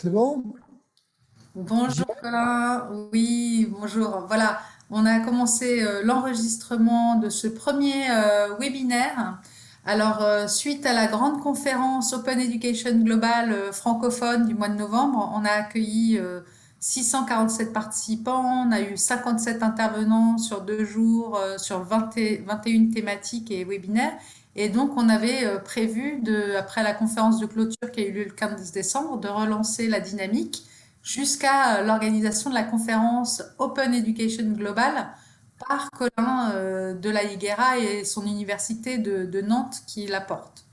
C'est bon? Bonjour Colin, oui, bonjour. Voilà, on a commencé euh, l'enregistrement de ce premier euh, webinaire. Alors, euh, suite à la grande conférence Open Education Global francophone du mois de novembre, on a accueilli 647 participants, on a eu 57 intervenants sur deux jours, sur 21 thématiques et webinaires. Et donc, on avait prévu, de, après la conférence de clôture qui a eu lieu le 15 décembre, de relancer la dynamique jusqu'à euh, l'organisation de la conférence Open Education Global par Colin euh, de la Higuera et son université de, Nantes qui la porte.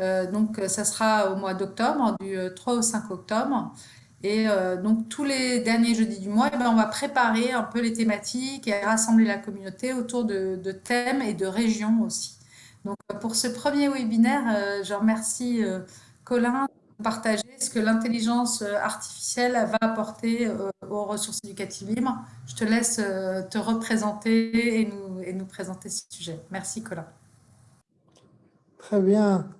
Euh, donc, ça sera au mois d'octobre, du 3 au 5 octobre. Et donc, tous les derniers jeudis du mois, eh ben, on va préparer un peu les thématiques et rassembler la communauté autour de thèmes et de régions aussi. Donc, pour ce premier webinaire, je remercie Colin partager ce que l'intelligence euh, artificielle va apporter euh, aux ressources éducatives libres. Je te laisse euh, te représenter et nous, et nous présenter ce sujet. Merci Colin. Très bien,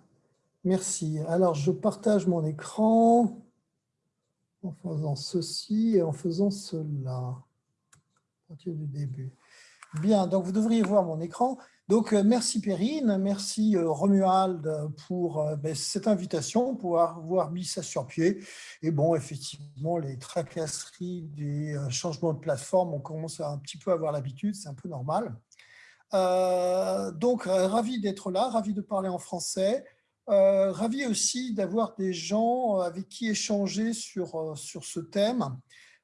merci. Alors, je partage mon écran en faisant ceci et en faisant cela. À partir du début. Bien, donc vous devriez voir mon écran. Donc, euh, merci Perrine, merci euh, Romuald pour euh, ben, cette invitation, pour avoir mis ça sur pied. Et bon, effectivement, les tracasseries des changements de plateforme, on commence à un petit peu avoir l'habitude, c'est un peu normal. donc, ravi d'être là, ravi de parler en français. ravi aussi d'avoir des gens avec qui échanger sur, sur ce thème.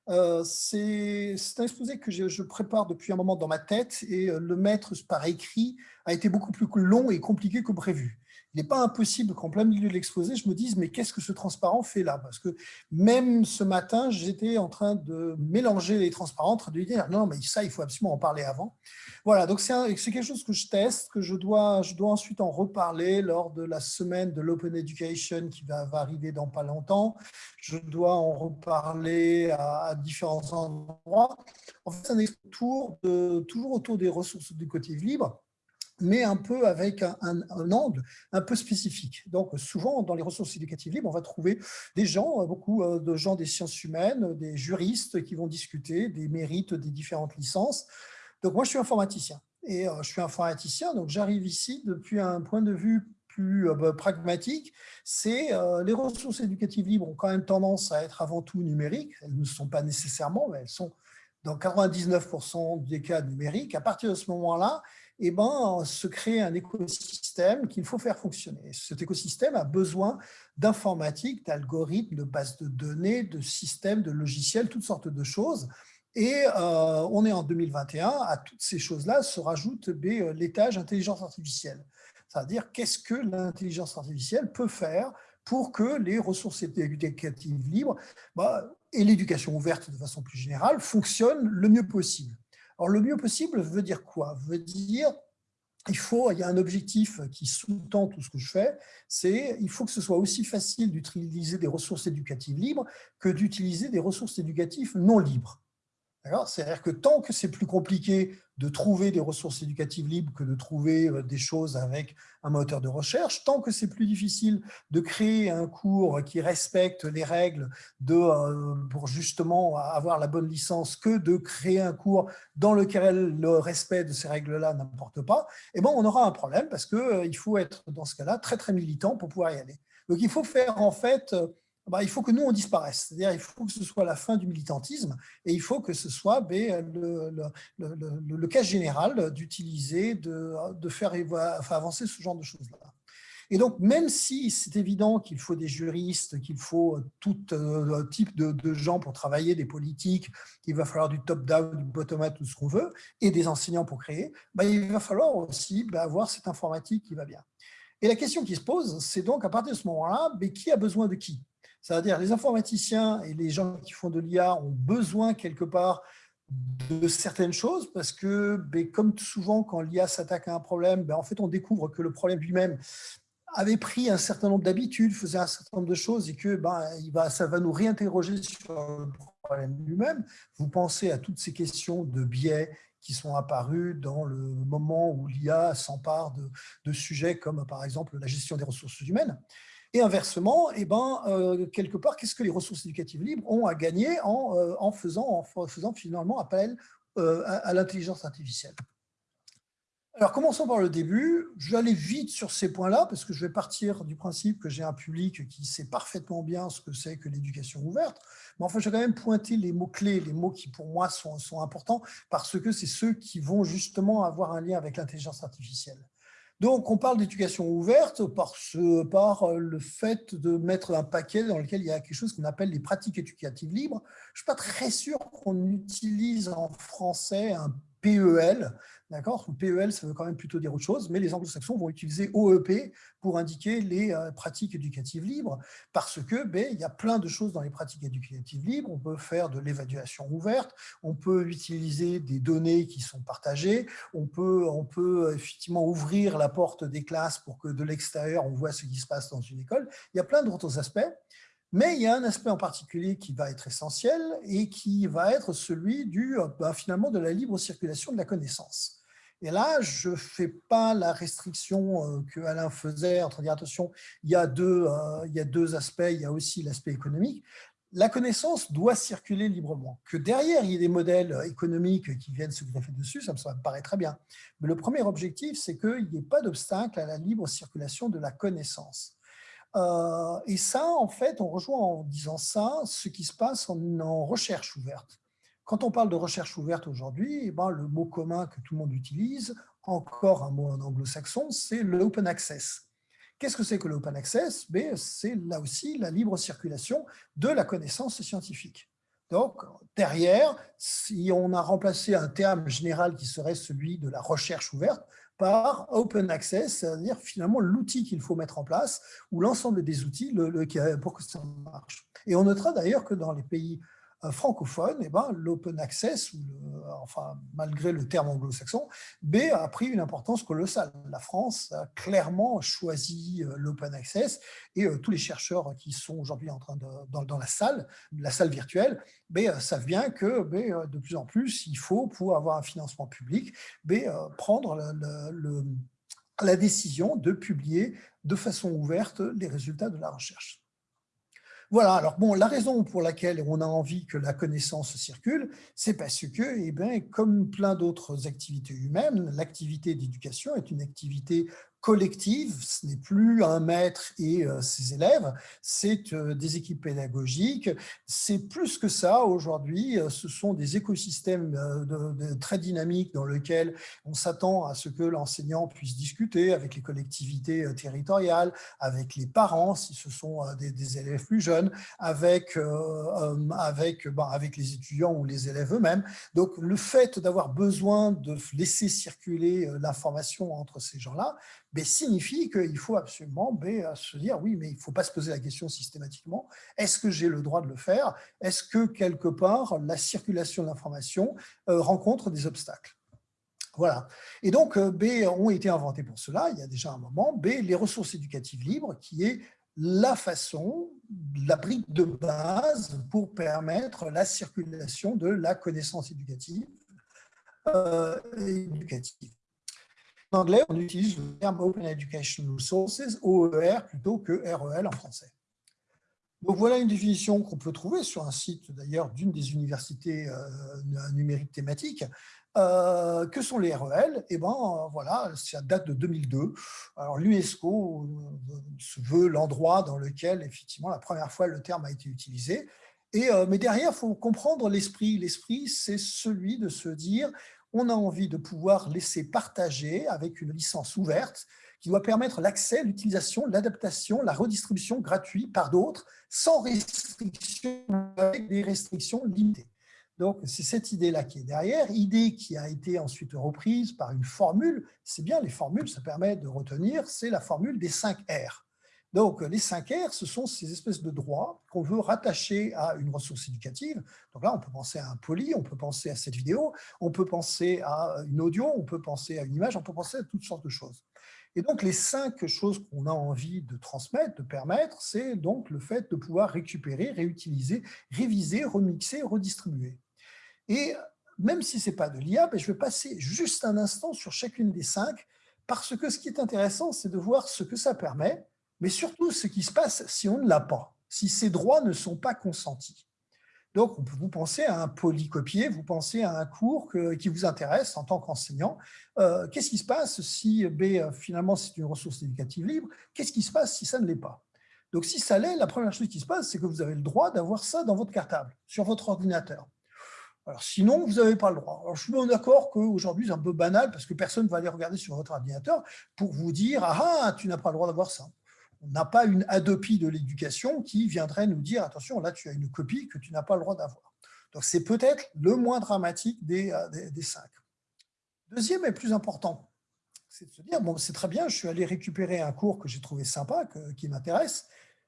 Euh, c'est un exposé que je, prépare depuis un moment dans ma tête et euh, le mettre par écrit a été beaucoup plus long et compliqué que prévu il n'est pas impossible qu'en plein milieu de l'exposé, je me dise, mais qu'est-ce que ce transparent fait là? Parce que même ce matin, j'étais en train de mélanger les transparents, en train de dire, non, mais ça, il faut absolument en parler avant. Voilà, donc c'est quelque chose que je teste, que je dois, je dois ensuite en reparler lors de la semaine de l'Open Education qui va, arriver dans pas longtemps. Je dois en reparler à, différents endroits. En fait, c'est un tour de, toujours autour des ressources éducatives libres mais un peu avec un, angle un peu spécifique. Donc, souvent, dans les ressources éducatives libres, on va trouver des gens, beaucoup euh, de gens des sciences humaines, des juristes qui vont discuter des mérites des différentes licences. Donc, moi, je suis informaticien. Et euh, je suis informaticien, donc j'arrive ici depuis un point de vue plus euh, bah, pragmatique, c'est les ressources éducatives libres ont quand même tendance à être avant tout numériques. Elles ne sont pas nécessairement, mais elles sont dans 99% des cas numériques. À partir de ce moment-là, eh ben, se crée un écosystème qu'il faut faire fonctionner. Cet écosystème a besoin d'informatique, d'algorithmes, de bases de données, de systèmes, de logiciels, toutes sortes de choses. Et euh, on est en 2021, à toutes ces choses-là se rajoute ben, l'étage intelligence artificielle. C'est-à-dire qu'est-ce que l'intelligence artificielle peut faire pour que les ressources éducatives libres bah, et l'éducation ouverte de façon plus générale fonctionnent le mieux possible? Alors, le mieux possible veut dire quoi? Veut dire il faut, il y a un objectif qui sous-tend tout ce que je fais, c'est il faut que ce soit aussi facile d'utiliser des ressources éducatives libres que d'utiliser des ressources éducatives non libres. C'est-à-dire que tant que c'est plus compliqué de trouver des ressources éducatives libres que de trouver euh, des choses avec un moteur de recherche, tant que c'est plus difficile de créer un cours qui respecte les règles de, euh, pour justement avoir la bonne licence que de créer un cours dans lequel le respect de ces règles-là n'importe pas, eh ben on aura un problème parce qu'il euh, faut être dans ce cas-là très très militant pour pouvoir y aller. Donc il faut faire en fait bah, il faut que nous, on disparaisse. C'est-à-dire il faut que ce soit la fin du militantisme et il faut que ce soit ben, le, cas général d'utiliser, de, faire avancer ce genre de choses-là. Et donc, même si c'est évident qu'il faut des juristes, qu'il faut tout euh, type de, gens pour travailler, des politiques, qu'il va falloir du top-down, du bottom-up, tout ce qu'on veut, et des enseignants pour créer, bah, il va falloir aussi bah, avoir cette informatique qui va bien. Et la question qui se pose, c'est donc à partir de ce moment-là, qui a besoin de qui? C'est-à-dire les informaticiens et les gens qui font de l'IA ont besoin quelque part de certaines choses parce que, ben, comme souvent quand l'IA s'attaque à un problème, ben, en fait on découvre que le problème lui-même avait pris un certain nombre d'habitudes, faisait un certain nombre de choses et que ben, il va, ça va nous réinterroger sur le problème lui-même. Vous pensez à toutes ces questions de biais qui sont apparus dans le moment où l'IA s'empare de, sujets comme par exemple la gestion des ressources humaines. Et inversement, eh ben, euh, quelque part, qu'est-ce que les ressources éducatives libres ont à gagner en, euh, faisant, en faisant finalement appel euh, à, l'intelligence artificielle? Alors, commençons par le début. Je vais aller vite sur ces points-là, parce que je vais partir du principe que j'ai un public qui sait parfaitement bien ce que c'est que l'éducation ouverte. Mais enfin, je vais quand même pointer les mots-clés, les mots qui, pour moi, sont importants, parce que c'est ceux qui vont justement avoir un lien avec l'intelligence artificielle. Donc, on parle d'éducation ouverte par, ce, par euh, le fait de mettre un paquet dans lequel il y a quelque chose qu'on appelle les pratiques éducatives libres. Je ne suis pas très sûr qu'on utilise en français un PEL, D'accord? PEL, ça veut quand même plutôt dire autre chose, mais les anglo-saxons vont utiliser OEP pour indiquer les euh, pratiques éducatives libres, parce que ben, il y a plein de choses dans les pratiques éducatives libres. On peut faire de l'évaluation ouverte, on peut utiliser des données qui sont partagées, on peut, on peut effectivement ouvrir la porte des classes pour que de l'extérieur, on voit ce qui se passe dans une école. Il y a plein d'autres aspects. Mais il y a un aspect en particulier qui va être essentiel et qui va être celui du, euh, ben, finalement de la libre circulation de la connaissance. Et là, je ne fais pas la restriction euh, que Alain faisait, entre dire attention, il y, a deux, euh, il y a deux aspects, il y a aussi l'aspect économique. La connaissance doit circuler librement. Que derrière, il y ait des modèles économiques qui viennent se greffer dessus, ça me paraît très bien. Mais le premier objectif, c'est qu'il n'y ait pas d'obstacle à la libre circulation de la connaissance. Euh, et ça, en fait, on rejoint en disant ça ce qui se passe en recherche ouverte. Quand on parle de recherche ouverte aujourd'hui, eh ben, le mot commun que tout le monde utilise, encore un mot en anglo-saxon, c'est l'open access. Qu'est-ce que c'est que l'open access? Ben, C'est là aussi la libre circulation de la connaissance scientifique. Donc, derrière, si on a remplacé un terme général qui serait celui de la recherche ouverte par open access, c'est-à-dire finalement l'outil qu'il faut mettre en place, ou l'ensemble des outils pour que ça marche. Et on notera d'ailleurs que dans les pays francophone, eh ben, l'open access, enfin, malgré le terme anglo-saxon, B a pris une importance colossale. La France a clairement choisi euh, l'open access et euh, tous les chercheurs qui sont aujourd'hui dans, la salle, la salle virtuelle, euh, savent bien que de plus en plus, il faut, pour avoir un financement public, prendre la décision de publier de façon ouverte les résultats de la recherche. Voilà, alors bon, la raison pour laquelle on a envie que la connaissance circule, c'est parce que, eh bien, comme plein d'autres activités humaines, l'activité d'éducation est une activité collective, ce n'est plus un maître et euh, ses élèves, c'est euh, des équipes pédagogiques, c'est plus que ça aujourd'hui, euh, ce sont des écosystèmes très dynamiques dans lesquels on s'attend à ce que l'enseignant puisse discuter avec les collectivités territoriales, avec les parents si ce sont des, élèves plus jeunes, avec, ben, avec les étudiants ou les élèves eux-mêmes. Donc le fait d'avoir besoin de laisser circuler l'information entre ces gens-là, ben, signifie qu'il faut absolument ben, se dire, oui, mais il ne faut pas se poser la question systématiquement, est-ce que j'ai le droit de le faire? Est-ce que, quelque part, la circulation de l'information euh, rencontre des obstacles? Voilà. Et donc, euh, B ont été inventés pour cela, il y a déjà un moment. B, les ressources éducatives libres, qui est la façon, la brique de base pour permettre la circulation de la connaissance éducative. Euh, éducative. En anglais, on utilise le terme Open Education Resources, OER, plutôt que REL en français. Donc voilà une définition qu'on peut trouver sur un site d'ailleurs d'une des universités euh, numériques thématiques. Euh, que sont les REL Eh bien, voilà, ça date de 2002. Alors l'UNESCO euh, veut l'endroit dans lequel, effectivement, la première fois le terme a été utilisé. Et, mais derrière, il faut comprendre l'esprit. L'esprit, c'est celui de se dire, on a envie de pouvoir laisser partager avec une licence ouverte qui doit permettre l'accès, l'utilisation, l'adaptation, la redistribution gratuite par d'autres, sans restriction, avec des restrictions limitées. Donc, c'est cette idée-là qui est derrière, idée qui a été ensuite reprise par une formule. C'est bien, les formules, ça permet de retenir, c'est la formule des 5 R. Donc, les 5 R, ce sont ces espèces de droits qu'on veut rattacher à une ressource éducative. Donc là, on peut penser à un poly, on peut penser à cette vidéo, on peut penser à une audio, on peut penser à une image, on peut penser à toutes sortes de choses. Et donc, les cinq choses qu'on a envie de transmettre, de permettre, c'est donc le fait de pouvoir récupérer, réutiliser, réviser, remixer, redistribuer. Et même si ce n'est pas de l'IA, ben, je vais passer juste un instant sur chacune des cinq, parce que ce qui est intéressant, c'est de voir ce que ça permet, mais surtout ce qui se passe si on ne l'a pas, si ces droits ne sont pas consentis. Donc, vous pensez à un polycopier, vous pensez à un cours qui vous intéresse en tant qu'enseignant. Euh, qu'est-ce qui se passe si B, finalement, c'est une ressource éducative libre? Qu'est-ce qui se passe si ça ne l'est pas? Donc, si ça l'est, la première chose qui se passe, c'est que vous avez le droit d'avoir ça dans votre cartable, sur votre ordinateur. Alors, sinon, vous n'avez pas le droit. Alors, je suis bien d'accord qu'aujourd'hui, c'est un peu banal parce que personne ne va aller regarder sur votre ordinateur pour vous dire « Ah, ah tu n'as pas le droit d'avoir ça ». On n'a pas une adopie de l'éducation qui viendrait nous dire « Attention, là, tu as une copie que tu n'as pas le droit d'avoir ». Donc, c'est peut-être le moins dramatique des, euh, des, cinq. Deuxième et plus important, c'est de se dire « Bon, c'est très bien, je suis allé récupérer un cours que j'ai trouvé sympa, qui m'intéresse.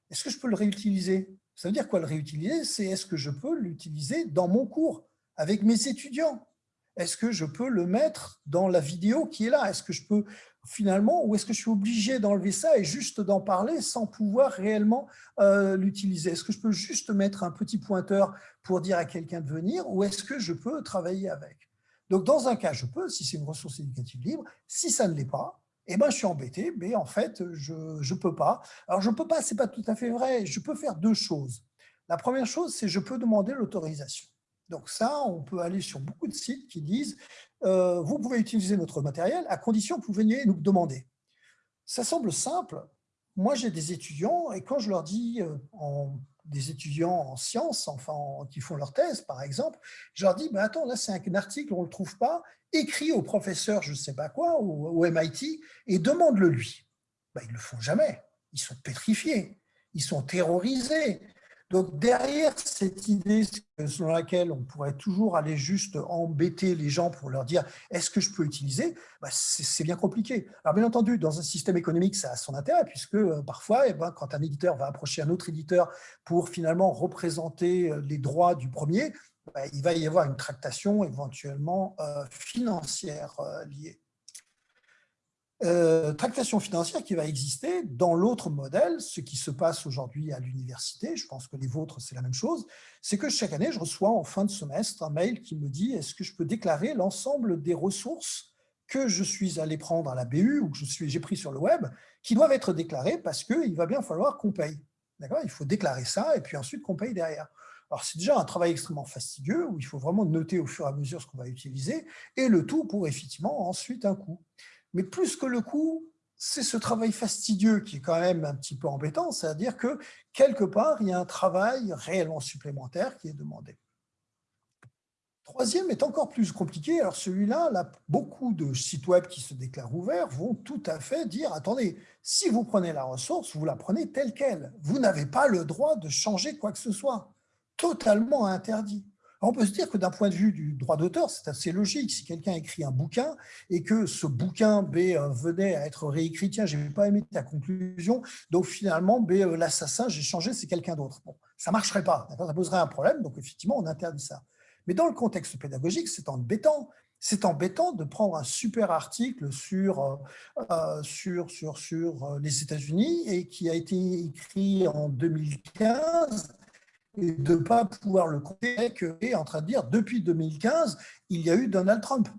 Est-ce que je peux le réutiliser ?» Ça veut dire quoi le réutiliser? C'est est-ce que je peux l'utiliser dans mon cours avec mes étudiants? Est-ce que je peux le mettre dans la vidéo qui est là? Est-ce que je peux finalement, ou est-ce que je suis obligé d'enlever ça et juste d'en parler sans pouvoir réellement euh, l'utiliser? Est-ce que je peux juste mettre un petit pointeur pour dire à quelqu'un de venir ou est-ce que je peux travailler avec? Donc, dans un cas, je peux, si c'est une ressource éducative libre. Si ça ne l'est pas, eh ben, je suis embêté, mais en fait, je ne peux pas. Alors, je ne peux pas, ce n'est pas tout à fait vrai. Je peux faire deux choses. La première chose, c'est je peux demander l'autorisation. Donc ça, on peut aller sur beaucoup de sites qui disent euh, vous pouvez utiliser notre matériel à condition que vous veniez nous demander ». Ça semble simple. Moi, j'ai des étudiants et quand je leur dis, euh, des étudiants en sciences, enfin, qui font leur thèse, par exemple, je leur dis bah, attends, là, c'est un article, on ne le trouve pas, écris au professeur, je ne sais pas quoi, au, au MIT, et demande-le lui. Ben, ils ne le font jamais. Ils sont pétrifiés, ils sont terrorisés. Donc derrière cette idée selon laquelle on pourrait toujours aller juste embêter les gens pour leur dire est-ce que je peux utiliser? Bah, C'est bien compliqué. Alors bien entendu, dans un système économique, ça a son intérêt puisque euh, parfois, eh ben, quand un éditeur va approcher un autre éditeur pour finalement représenter euh, les droits du premier, bah, il va y avoir une tractation éventuellement euh, financière liée. Euh, tractation financière qui va exister dans l'autre modèle, ce qui se passe aujourd'hui à l'université, je pense que les vôtres c'est la même chose, c'est que chaque année je reçois en fin de semestre un mail qui me dit est-ce que je peux déclarer l'ensemble des ressources que je suis allé prendre à la BU ou que j'ai pris sur le web, qui doivent être déclarées parce qu'il va bien falloir qu'on paye. Il faut déclarer ça et puis ensuite qu'on paye derrière. Alors, c'est déjà un travail extrêmement fastidieux où il faut vraiment noter au fur et à mesure ce qu'on va utiliser et le tout pour effectivement ensuite un coût. Mais plus que le coût, c'est ce travail fastidieux qui est quand même un petit peu embêtant, c'est-à-dire que quelque part, il y a un travail réellement supplémentaire qui est demandé. Troisième est encore plus compliqué. Alors celui-là, là, beaucoup de sites web qui se déclarent ouverts vont tout à fait dire, attendez, si vous prenez la ressource, vous la prenez telle qu'elle. Vous n'avez pas le droit de changer quoi que ce soit. Totalement interdit on peut se dire que d'un point de vue du droit d'auteur, c'est assez logique. Si quelqu'un écrit un bouquin et que ce bouquin B euh, venait à être réécrit, tiens, je n'ai pas aimé ta conclusion, donc finalement, B, euh, l'assassin, j'ai changé, c'est quelqu'un d'autre. Bon, ça marcherait pas, ça poserait un problème, donc effectivement, on interdit ça. Mais dans le contexte pédagogique, c'est embêtant. C'est embêtant de prendre un super article sur, euh, sur, sur, sur les États-Unis et qui a été écrit en 2015 et de ne pas pouvoir le compter est en train de dire depuis 2015, il y a eu Donald Trump.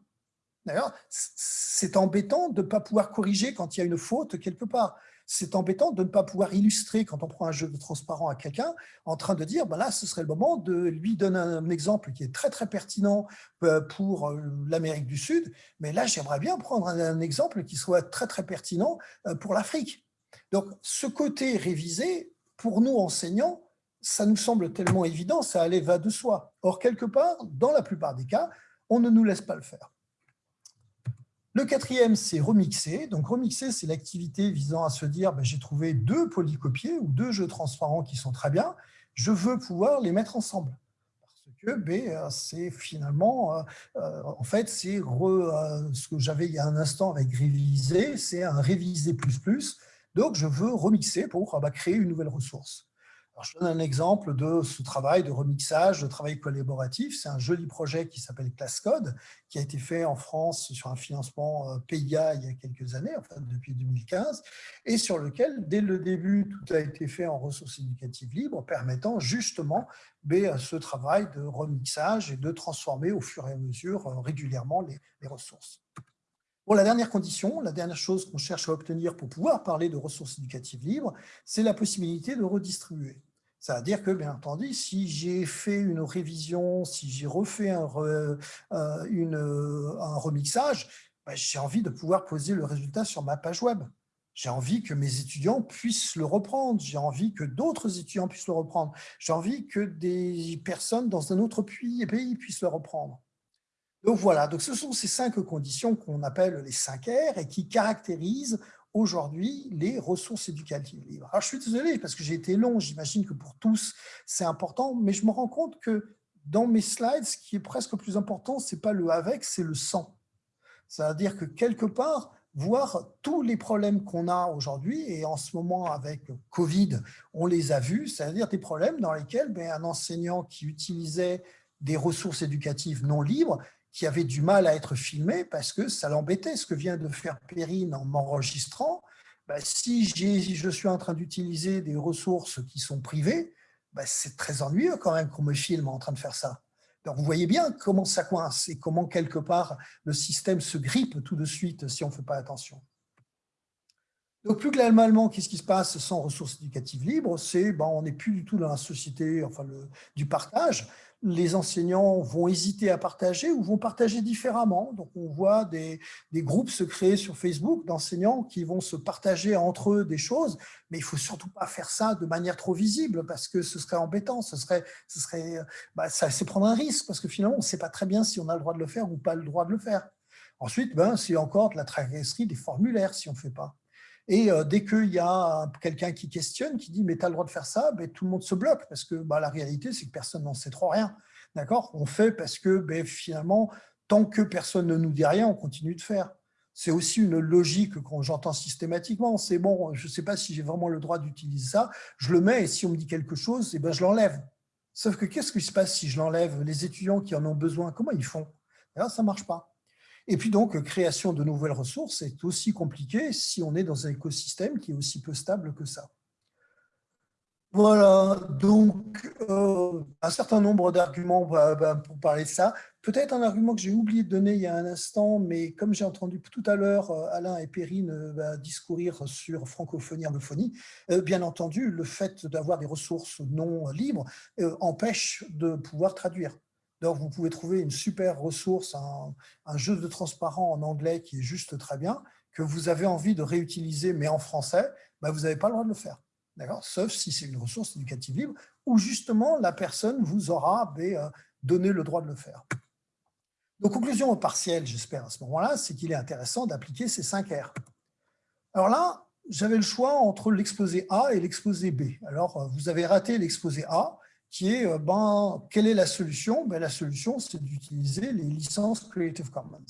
D'ailleurs, c'est embêtant de ne pas pouvoir corriger quand il y a une faute quelque part. C'est embêtant de ne pas pouvoir illustrer quand on prend un jeu de transparent à quelqu'un en train de dire, ben là, ce serait le moment de lui donner un exemple qui est très très pertinent euh, pour euh, l'Amérique du Sud, mais là, j'aimerais bien prendre un exemple qui soit très très pertinent euh, pour l'Afrique. Donc, ce côté révisé, pour nous enseignants, ça nous semble tellement évident, ça allait va de soi. Or, quelque part, dans la plupart des cas, on ne nous laisse pas le faire. Le quatrième, c'est remixer. Donc, remixer, c'est l'activité visant à se dire ben, j'ai trouvé deux polycopiés ou deux jeux transparents qui sont très bien, je veux pouvoir les mettre ensemble. Parce que ben, c'est finalement, euh, euh, en fait, c'est euh, ce que j'avais il y a un instant avec réviser, c'est un réviser plus plus. Donc, je veux remixer pour bah, créer une nouvelle ressource je donne un exemple de ce travail de remixage, de travail collaboratif. C'est un joli projet qui s'appelle ClassCode, qui a été fait en France sur un financement euh, PIA il y a quelques années, enfin depuis 2015, et sur lequel, dès le début, tout a été fait en ressources éducatives libres, permettant justement ce travail de remixage et de transformer au fur et à mesure euh, régulièrement les ressources. La dernière condition, la dernière chose qu'on cherche à obtenir pour pouvoir parler de ressources éducatives libres, c'est la possibilité de redistribuer. Ça veut dire que, bien entendu, si j'ai fait une révision, si j'ai refait un, euh, un remixage, ben, j'ai envie de pouvoir poser le résultat sur ma page web. J'ai envie que mes étudiants puissent le reprendre. J'ai envie que d'autres étudiants puissent le reprendre. J'ai envie que des personnes dans un autre pays, puissent le reprendre. Donc voilà, donc ce sont ces cinq conditions qu'on appelle les 5 R et qui caractérisent aujourd'hui les ressources éducatives libres. Alors je suis désolé parce que j'ai été long, j'imagine que pour tous c'est important, mais je me rends compte que dans mes slides, ce qui est presque plus important, ce n'est pas le avec, c'est le sans. C'est-à-dire que quelque part, voir tous les problèmes qu'on a aujourd'hui, et en ce moment avec Covid, on les a vus, c'est-à-dire des problèmes dans lesquels ben, un enseignant qui utilisait des ressources éducatives non libres, qui avait du mal à être filmé parce que ça l'embêtait, ce que vient de faire Perrine en m'enregistrant. Ben, si je suis en train d'utiliser des ressources qui sont privées, ben, c'est très ennuyeux quand même qu'on me filme en train de faire ça. Donc, vous voyez bien comment ça coince et comment, quelque part, le système se grippe tout de suite si on ne fait pas attention. Donc, plus globalement, qu'est-ce qui se passe sans ressources éducatives libres? C'est ben, on n'est plus du tout dans la société enfin, du partage les enseignants vont hésiter à partager ou vont partager différemment. Donc, on voit des, groupes se créer sur Facebook d'enseignants qui vont se partager entre eux des choses, mais il ne faut surtout pas faire ça de manière trop visible parce que ce serait embêtant, ce serait, bah, ça c'est prendre un risque parce que finalement, on ne sait pas très bien si on a le droit de le faire ou pas le droit de le faire. Ensuite, ben, c'est encore de la tragédie des formulaires si on ne fait pas. Et euh, dès qu'il y a quelqu'un qui questionne, qui dit « mais tu as le droit de faire ça ben, tout le monde se bloque parce que bah, la réalité, c'est que personne n'en sait trop rien. D'accord? On fait parce que ben, finalement, tant que personne ne nous dit rien, on continue de faire. C'est aussi une logique que j'entends systématiquement. C'est bon, je ne sais pas si j'ai vraiment le droit d'utiliser ça, je le mets et si on me dit quelque chose, eh ben, je l'enlève. Sauf que qu'est-ce qui se passe si je l'enlève? Les étudiants qui en ont besoin, comment ils font? Là, ça ne marche pas. Et puis donc, création de nouvelles ressources est aussi compliqué si on est dans un écosystème qui est aussi peu stable que ça. Voilà, donc euh, un certain nombre d'arguments bah, bah, pour parler de ça. Peut-être un argument que j'ai oublié de donner il y a un instant, mais comme j'ai entendu tout à l'heure euh, Alain et Perrine euh, bah, discourir sur francophonie, anglophonie, bien entendu, le fait d'avoir des ressources non libres empêche de pouvoir traduire. Vous pouvez trouver une super ressource, un, jeu de transparent en anglais qui est juste très bien, que vous avez envie de réutiliser, mais en français, bah, vous n'avez pas le droit de le faire. Sauf si c'est une ressource éducative libre, où justement la personne vous aura bah, euh, donné le droit de le faire. Donc, conclusion partielle, j'espère, à ce moment-là, c'est qu'il est intéressant d'appliquer ces 5 R. Alors là, j'avais le choix entre l'exposé A et l'exposé B. Alors, euh, vous avez raté l'exposé A, qui est, euh, ben, quelle est la solution? Ben, La solution, c'est d'utiliser les licences Creative Commons.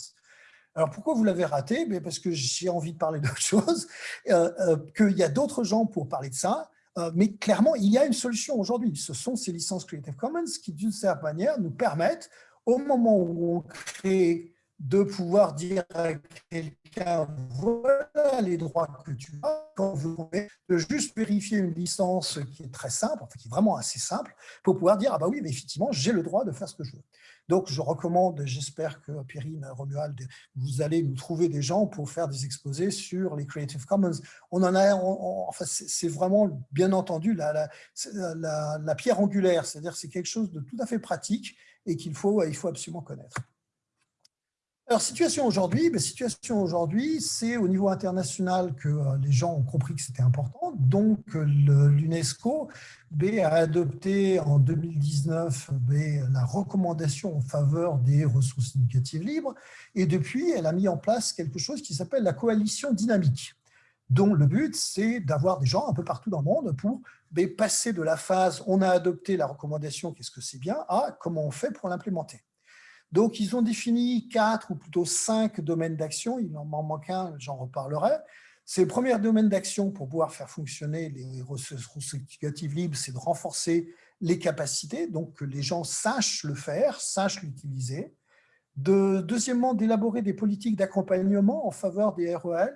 Alors, pourquoi vous l'avez raté? Ben, Parce que j'ai envie de parler d'autre chose, euh, euh, qu'il y a d'autres gens pour parler de ça, mais clairement, il y a une solution aujourd'hui. Ce sont ces licences Creative Commons qui, d'une certaine manière, nous permettent, au moment où on crée de pouvoir dire à quelqu'un voilà les droits que tu as quand de juste vérifier une licence qui est très simple, qui est vraiment assez simple, pour pouvoir dire ah bah oui, mais effectivement, j'ai le droit de faire ce que je veux. Donc, je recommande, j'espère que Pierrine, Romuald, vous allez nous trouver des gens pour faire des exposés sur les Creative Commons. On en a, enfin, c'est vraiment, bien entendu, la, la, la pierre angulaire, c'est-à-dire c'est quelque chose de tout à fait pratique et qu'il faut, il faut absolument connaître. Alors, situation aujourd'hui, ben, situation aujourd'hui, c'est au niveau international que euh, les gens ont compris que c'était important. Donc, l'UNESCO ben, a adopté en 2019 ben, la recommandation en faveur des ressources éducatives libres. Et depuis, elle a mis en place quelque chose qui s'appelle la coalition dynamique dont le but, c'est d'avoir des gens un peu partout dans le monde pour passer de la phase « on a adopté la recommandation, qu'est-ce que c'est bien ?» à « comment on fait pour l'implémenter ?» Donc, ils ont défini quatre ou plutôt cinq domaines d'action. Il en manque un, j'en reparlerai. Ces premiers domaines d'action pour pouvoir faire fonctionner les ressources éducatives libres, c'est de renforcer les capacités, donc que les gens sachent le faire, sachent l'utiliser. De, deuxièmement, d'élaborer des politiques d'accompagnement en faveur des REL,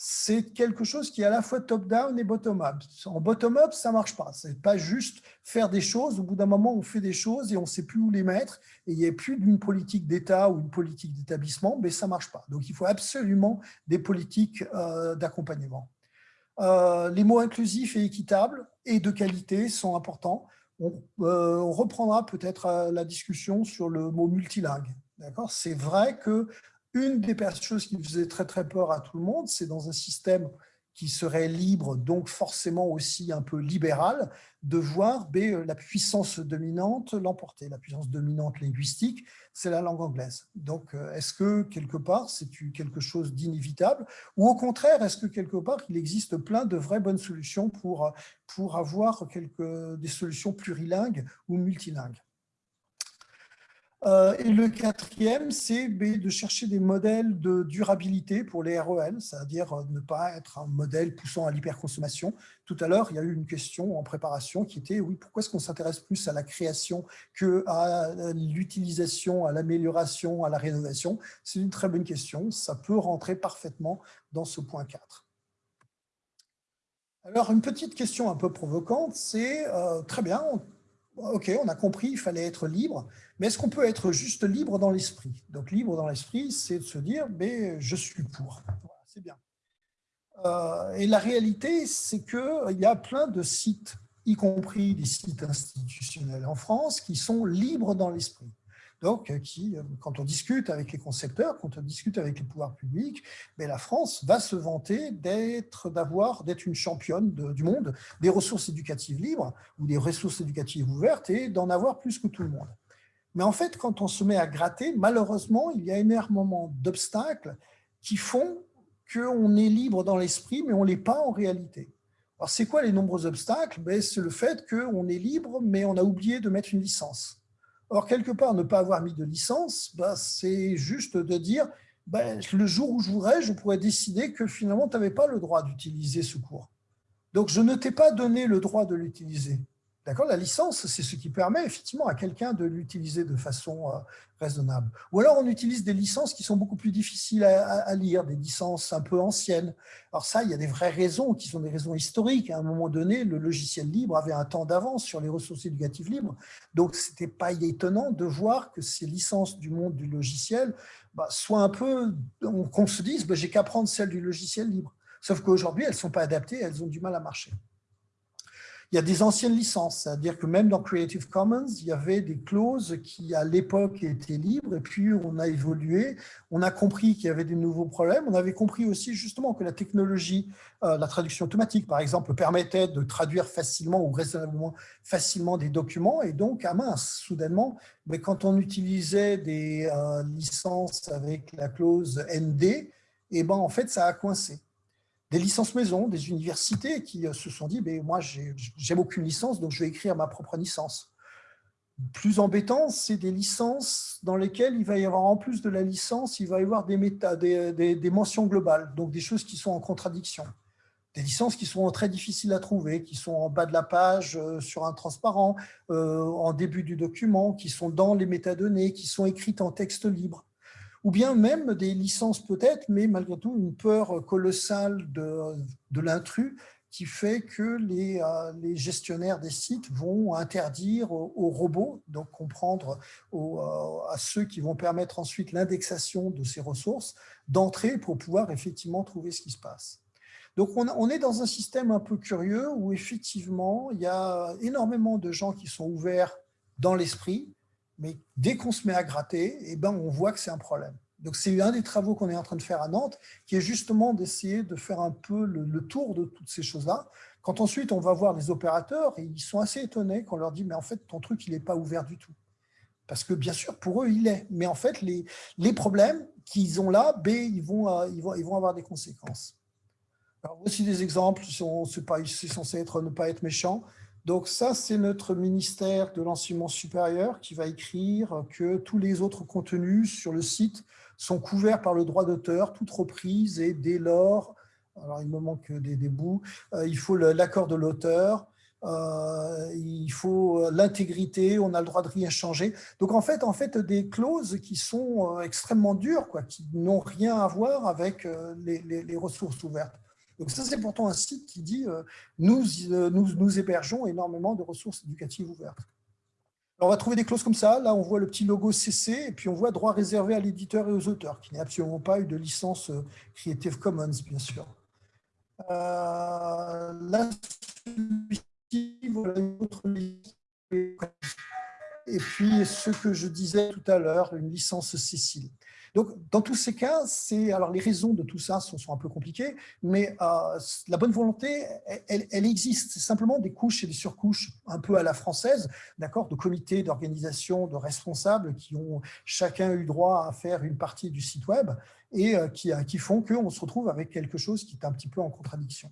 c'est quelque chose qui est à la fois top-down et bottom-up. En bottom-up, ça ne marche pas. Ce n'est pas juste faire des choses. Au bout d'un moment, on fait des choses et on ne sait plus où les mettre. Et il n'y a plus d'une politique d'État ou une politique d'établissement, mais ça ne marche pas. Donc, il faut absolument des politiques euh, d'accompagnement. Euh, les mots inclusifs et équitables et de qualité sont importants. On, euh, on reprendra peut-être la discussion sur le mot multilingue. C'est vrai que une des choses qui faisait très très peur à tout le monde, c'est dans un système qui serait libre, donc forcément aussi un peu libéral, de voir ben, la puissance dominante l'emporter. La puissance dominante linguistique, c'est la langue anglaise. Donc, euh, est-ce que quelque part, c'est quelque chose d'inévitable Ou au contraire, est-ce que quelque part, il existe plein de vraies bonnes solutions pour, pour avoir des solutions plurilingues ou multilingues? euh, et le quatrième, c'est de chercher des modèles de durabilité pour les REL, c'est-à-dire euh, ne pas être un modèle poussant à l'hyperconsommation. Tout à l'heure, il y a eu une question en préparation qui était, oui, pourquoi est-ce qu'on s'intéresse plus à la création qu'à euh, l'utilisation, à l'amélioration, à la rénovation? C'est une très bonne question, ça peut rentrer parfaitement dans ce point 4. Alors, une petite question un peu provocante, c'est, très bien, ok, on a compris, il fallait être libre, mais est-ce qu'on peut être juste libre dans l'esprit? Donc, libre dans l'esprit, c'est de se dire, mais je suis pour. c'est bien. Euh, et la réalité, c'est qu'il y a plein de sites, y compris des sites institutionnels en France, qui sont libres dans l'esprit donc qui, quand on discute avec les concepteurs, quand on discute avec les pouvoirs publics, mais la France va se vanter d'être d'avoir d'être une championne du monde des ressources éducatives libres ou des ressources éducatives ouvertes et d'en avoir plus que tout le monde. Mais en fait, quand on se met à gratter, malheureusement, il y a énormément d'obstacles qui font qu'on est libre dans l'esprit, mais on ne l'est pas en réalité. Alors, c'est quoi les nombreux obstacles? Ben, C'est le fait qu'on est libre, mais on a oublié de mettre une licence. Or, quelque part, ne pas avoir mis de licence, bah, c'est juste de dire, bah, le jour où je voudrais, je pourrais décider que finalement, tu n'avais pas le droit d'utiliser ce cours. Donc, je ne t'ai pas donné le droit de l'utiliser. D'accord La licence, c'est ce qui permet effectivement à quelqu'un de l'utiliser de façon euh, raisonnable. Ou alors, on utilise des licences qui sont beaucoup plus difficiles à, lire, des licences un peu anciennes. Alors ça, il y a des vraies raisons qui sont des raisons historiques. À un moment donné, le logiciel libre avait un temps d'avance sur les ressources éducatives libres. Donc, ce n'était pas étonnant de voir que ces licences du monde du logiciel bah, soient un peu, qu'on se dise, bah, j'ai qu'à prendre celles du logiciel libre. Sauf qu'aujourd'hui, elles ne sont pas adaptées, elles ont du mal à marcher. Il y a des anciennes licences, c'est-à-dire que même dans Creative Commons, il y avait des clauses qui, à l'époque, étaient libres, et puis on a évolué, on a compris qu'il y avait des nouveaux problèmes, on avait compris aussi justement que la technologie, euh, la traduction automatique, par exemple, permettait de traduire facilement ou raisonnablement facilement des documents, et donc, à mince, soudainement, mais quand on utilisait des euh, licences avec la clause ND, eh ben, en fait, ça a coincé des licences maison, des universités qui euh, se sont dit mais moi, j'aime aucune licence, donc je vais écrire ma propre licence. Plus embêtant, c'est des licences dans lesquelles il va y avoir, en plus de la licence, il va y avoir des, des, mentions globales, donc des choses qui sont en contradiction. Des licences qui sont très difficiles à trouver, qui sont en bas de la page, euh, sur un transparent, euh, en début du document, qui sont dans les métadonnées, qui sont écrites en texte libre ou bien même des licences peut-être, mais malgré tout une peur colossale de, l'intrus qui fait que les, euh, les, gestionnaires des sites vont interdire aux, robots, donc comprendre euh, à ceux qui vont permettre ensuite l'indexation de ces ressources, d'entrer pour pouvoir effectivement trouver ce qui se passe. Donc on, on, est dans un système un peu curieux où effectivement il y a énormément de gens qui sont ouverts dans l'esprit, mais dès qu'on se met à gratter, eh ben, on voit que c'est un problème. Donc, c'est un des travaux qu'on est en train de faire à Nantes, qui est justement d'essayer de faire un peu le, tour de toutes ces choses-là. Quand ensuite, on va voir les opérateurs, ils sont assez étonnés quand on leur dit « mais en fait, ton truc, il n'est pas ouvert du tout ». Parce que bien sûr, pour eux, il est. Mais en fait, les, les problèmes qu'ils ont là, B, ils vont, euh, ils, vont, ils vont avoir des conséquences. Alors, voici des exemples, c'est censé être, ne pas être méchant. Donc ça, c'est notre ministère de l'enseignement supérieur qui va écrire que tous les autres contenus sur le site sont couverts par le droit d'auteur, toute reprise, et dès lors, alors il me manque des, bouts, euh, il faut l'accord de l'auteur, il faut l'intégrité, on a le droit de rien changer. Donc en fait, en fait des clauses qui sont extrêmement dures, quoi, qui n'ont rien à voir avec les ressources ouvertes. Donc ça, c'est pourtant un site qui dit nous, nous, nous hébergeons énormément de ressources éducatives ouvertes on va trouver des clauses comme ça. Là, on voit le petit logo CC, et puis on voit droit réservé à l'éditeur et aux auteurs, qui n'est absolument pas eu de licence euh, Creative Commons, bien sûr. Euh. Et puis, ce que je disais tout à l'heure, une licence Cécile. Donc, dans tous ces cas, alors les raisons de tout ça sont, un peu compliquées, mais euh, la bonne volonté, elle, existe. C'est simplement des couches et des surcouches un peu à la française, d'accord, de comités, d'organisations, de responsables qui ont chacun eu droit à faire une partie du site web et euh, qui, qui font qu'on se retrouve avec quelque chose qui est un petit peu en contradiction.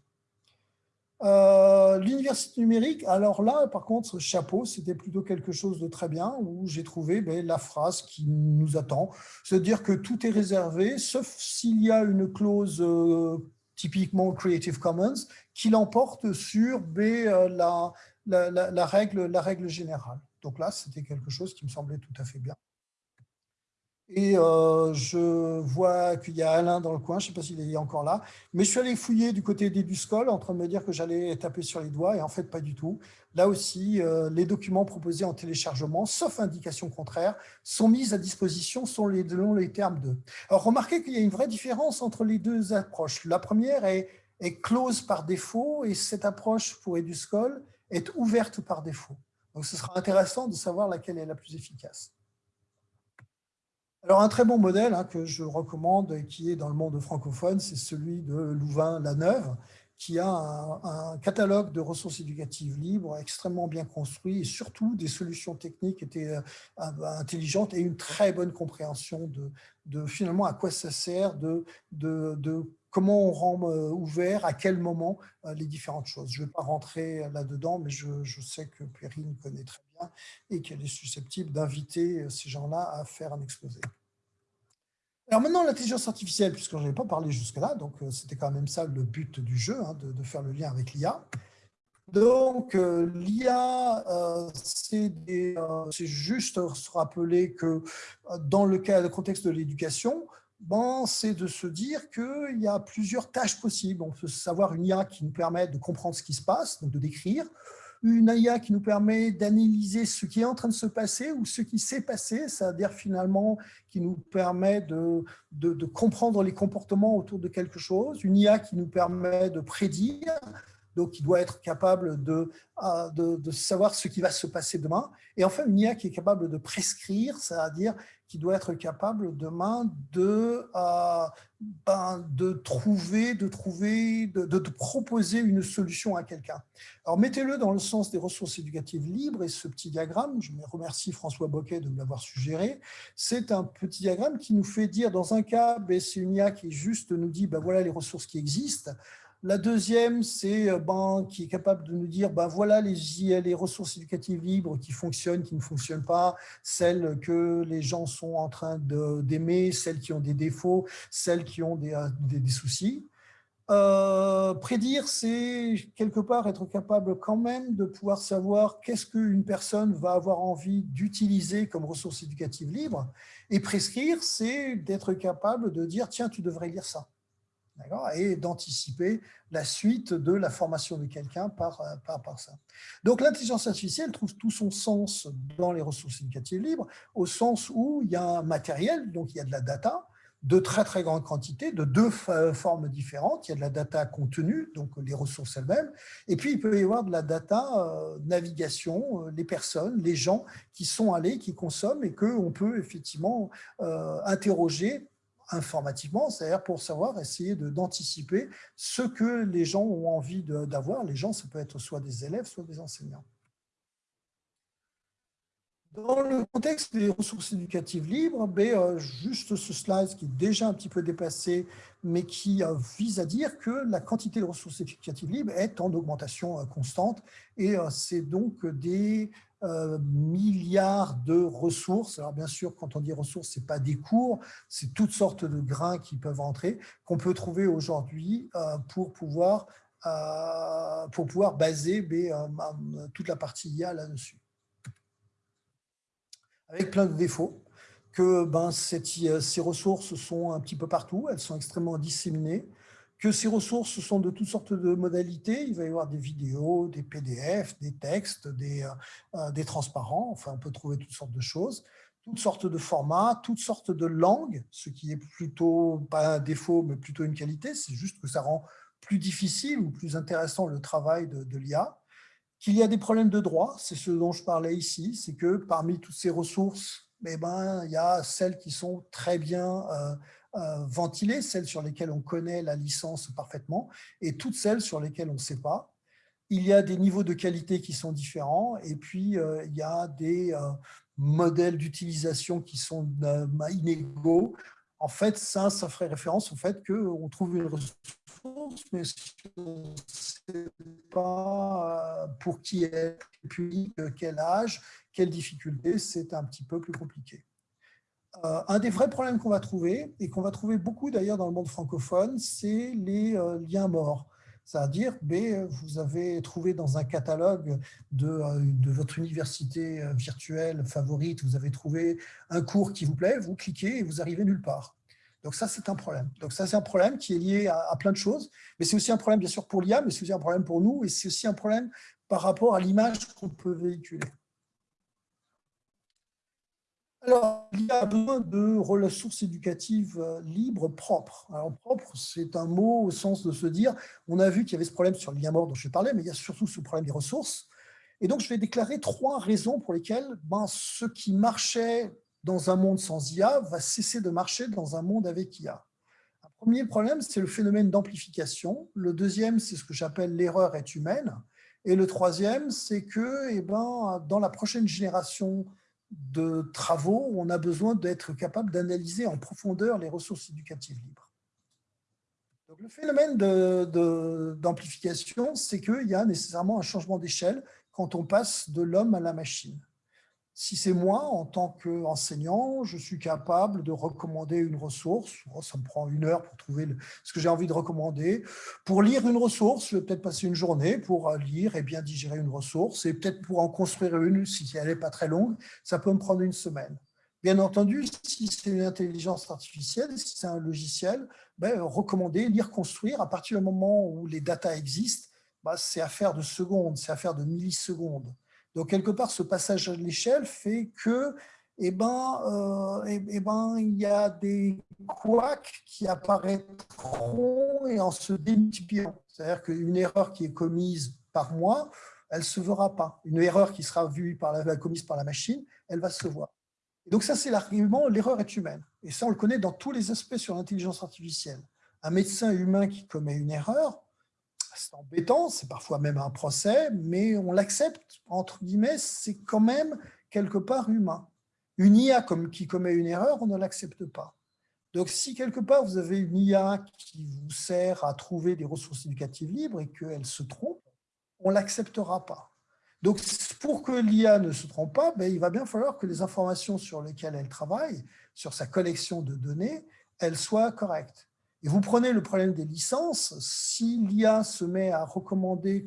Euh, l'université numérique, alors là, par contre, chapeau, c'était plutôt quelque chose de très bien, où j'ai trouvé ben, la phrase qui nous attend, c'est-à-dire que tout est réservé, sauf s'il y a une clause euh, typiquement Creative Commons, qui l'emporte sur ben, euh, la, règle, la règle générale. Donc là, c'était quelque chose qui me semblait tout à fait bien. Et euh, je vois qu'il y a Alain dans le coin, je ne sais pas s'il est encore là, mais je suis allé fouiller du côté d'Eduscol en train de me dire que j'allais taper sur les doigts, et en fait, pas du tout. Là aussi, euh, les documents proposés en téléchargement, sauf indication contraire, sont mis à disposition selon les, les termes de. Alors, remarquez qu'il y a une vraie différence entre les deux approches. La première est, est close par défaut, et cette approche pour Eduscol est ouverte par défaut. Donc, ce sera intéressant de savoir laquelle est la plus efficace. Alors, un très bon modèle hein, que je recommande et qui est dans le monde francophone, c'est celui de Louvain-la-Neuve, qui a un, catalogue de ressources éducatives libres extrêmement bien construit et surtout des solutions techniques étaient euh, intelligentes et une très bonne compréhension de, finalement à quoi ça sert, de, comment on rend euh, ouvert, à quel moment euh, les différentes choses. Je ne vais pas rentrer là-dedans, mais je, sais que Perrine connaît très bien et qu'elle est susceptible d'inviter ces gens-là à faire un exposé. Alors maintenant, l'intelligence artificielle, puisque je n'en ai pas parlé jusque-là, donc euh, c'était quand même ça le but du jeu, hein, de, faire le lien avec l'IA. Donc, euh, l'IA, euh, c'est juste se rappeler que dans le, cas, le contexte de l'éducation, bon, c'est de se dire qu'il y a plusieurs tâches possibles. On peut savoir une IA qui nous permet de comprendre ce qui se passe, donc de décrire, une IA qui nous permet d'analyser ce qui est en train de se passer ou ce qui s'est passé, c'est-à-dire finalement qui nous permet de, de, comprendre les comportements autour de quelque chose, une IA qui nous permet de prédire, donc qui doit être capable de, euh, de, de, savoir ce qui va se passer demain, et enfin une IA qui est capable de prescrire, c'est-à-dire qui doit être capable demain de, euh, ben, de trouver, de, trouver de, proposer une solution à quelqu'un. Alors mettez-le dans le sens des ressources éducatives libres, et ce petit diagramme, je remercie François Boquet de l'avoir suggéré, c'est un petit diagramme qui nous fait dire, dans un cas, ben, c'est une IA qui juste nous dit, ben, voilà les ressources qui existent, la deuxième, c'est euh, ben, qui est capable de nous dire, ben, voilà les, ressources éducatives libres qui fonctionnent, qui ne fonctionnent pas, celles que les gens sont en train d'aimer, celles qui ont des défauts, celles qui ont des, des, soucis. Euh, prédire, c'est quelque part être capable quand même de pouvoir savoir qu'est-ce qu'une personne va avoir envie d'utiliser comme ressource éducative libre. Et prescrire, c'est d'être capable de dire, tiens, tu devrais lire ça et d'anticiper la suite de la formation de quelqu'un par, euh, par, par, ça. Donc l'intelligence artificielle trouve tout son sens dans les ressources éducatives libres, au sens où il y a un matériel, donc il y a de la data, de très très grande quantité, de deux formes différentes. Il y a de la data contenue, donc les ressources elles-mêmes, et puis il peut y avoir de la data euh, navigation, euh, les personnes, les gens qui sont allés, qui consomment, et qu'on peut effectivement interroger informativement, c'est-à-dire pour savoir, essayer d'anticiper ce que les gens ont envie d'avoir. Les gens, ça peut être soit des élèves, soit des enseignants. Dans le contexte des ressources éducatives libres, ben, euh, juste ce slide qui est déjà un petit peu dépassé, mais qui euh, vise à dire que la quantité de ressources éducatives libres est en augmentation euh, constante. Et c'est donc des euh, milliards de ressources. Alors bien sûr, quand on dit ressources, ce n'est pas des cours, c'est toutes sortes de grains qui peuvent entrer, qu'on peut trouver aujourd'hui euh, pour pouvoir pour pouvoir baser toute la partie IA là-dessus. Avec plein de défauts, que ben, ces ressources sont un petit peu partout, elles sont extrêmement disséminées, que ces ressources sont de toutes sortes de modalités. Il va y avoir des vidéos, des PDF, des textes, des, euh, euh, des transparents. Enfin, on peut trouver toutes sortes de choses, toutes sortes de formats, toutes sortes de langues, ce qui est plutôt, pas un défaut, mais plutôt une qualité. C'est juste que ça rend plus difficile ou plus intéressant le travail de, de l'IA. Qu'il y a des problèmes de droit, c'est ce dont je parlais ici, c'est que parmi toutes ces ressources, eh ben, il y a celles qui sont très bien euh, euh, ventilées, celles sur lesquelles on connaît la licence parfaitement, et toutes celles sur lesquelles on ne sait pas. Il y a des niveaux de qualité qui sont différents, et puis euh, il y a des euh, modèles d'utilisation qui sont inégaux. En fait, ça, ça ferait référence au fait qu'on trouve une ressource, mais on ne sait pas pour qui est, puis quel âge, quelle difficulté, c'est un petit peu plus compliqué. Euh, un des vrais problèmes qu'on va trouver, et qu'on va trouver beaucoup d'ailleurs dans le monde francophone, c'est les euh, liens morts. C'est-à-dire, vous avez trouvé dans un catalogue de, euh, votre université virtuelle favorite, vous avez trouvé un cours qui vous plaît, vous cliquez et vous arrivez nulle part. Donc ça, c'est un problème. Donc ça, c'est un problème qui est lié à plein de choses, mais c'est aussi un problème, bien sûr, pour l'IA, mais c'est aussi un problème pour nous, et c'est aussi un problème par rapport à l'image qu'on peut véhiculer. Alors, il y a besoin de ressources éducatives euh, libres, propres. Alors, propre, c'est un mot au sens de se dire, on a vu qu'il y avait ce problème sur le lien mort dont je parlais, mais il y a surtout ce problème des ressources. Et donc, je vais déclarer trois raisons pour lesquelles ben, ce qui marchait dans un monde sans IA va cesser de marcher dans un monde avec IA. Un premier problème, c'est le phénomène d'amplification. Le deuxième, c'est ce que j'appelle l'erreur est humaine. Et le troisième, c'est que eh ben, dans la prochaine génération de travaux on a besoin d'être capable d'analyser en profondeur les ressources éducatives libres. Le phénomène d'amplification, c'est qu'il y a nécessairement un changement d'échelle quand on passe de l'homme à la machine. Si c'est moi, en tant qu'enseignant, je suis capable de recommander une ressource, oh, ça me prend une heure pour trouver ce que j'ai envie de recommander. Pour lire une ressource, je vais peut-être passer une journée pour euh, lire et bien digérer une ressource, et peut-être pour en construire une, si elle n'est pas très longue, ça peut me prendre une semaine. Bien entendu, si c'est une intelligence artificielle, si c'est un logiciel, ben, recommander, lire, construire, à partir du moment où les datas existent, ben, c'est affaire de secondes, c'est affaire de millisecondes. Donc, quelque part, ce passage à l'échelle fait que, eh ben, euh, eh, eh ben, il y a des couacs qui apparaîtront et en se démultipliant. C'est-à-dire qu'une erreur qui est commise par moi, elle ne se verra pas. Une erreur qui sera vue par la, commise par la machine, elle va se voir. donc ça, c'est l'argument, l'erreur est humaine. Et ça, on le connaît dans tous les aspects sur l'intelligence artificielle. Un médecin humain qui commet une erreur, c'est embêtant, c'est parfois même un procès, mais on l'accepte, entre guillemets, c'est quand même quelque part humain. Une IA comme, qui commet une erreur, on ne l'accepte pas. Donc, si quelque part vous avez une IA qui vous sert à trouver des ressources éducatives libres et qu'elle se trompe, on ne l'acceptera pas. Donc, pour que l'IA ne se trompe pas, ben, il va bien falloir que les informations sur lesquelles elle travaille, sur sa collection de données, elles soient correctes. Et vous prenez le problème des licences, si l'IA se met à recommander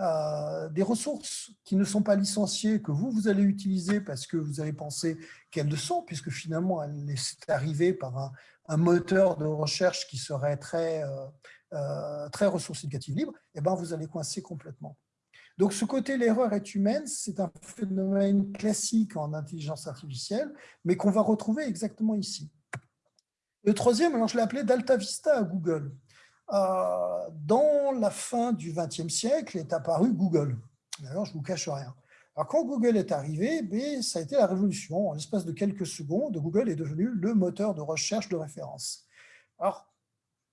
euh, des, ressources qui ne sont pas licenciées, que vous, vous allez utiliser parce que vous avez pensé qu'elles le sont, puisque finalement, elle est arrivée par un, moteur de recherche qui serait très, euh, euh, très ressources éducatives libres, eh ben, vous allez coincer complètement. Donc, ce côté l'erreur est humaine, c'est un phénomène classique en intelligence artificielle, mais qu'on va retrouver exactement ici. Le troisième, alors je l'ai appelé Delta Vista à Google. Euh, dans la fin du XXe siècle est apparu Google. D'ailleurs, je ne vous cache rien. Alors, quand Google est arrivé, ben, ça a été la révolution. En l'espace de quelques secondes, Google est devenu le moteur de recherche de référence. Alors,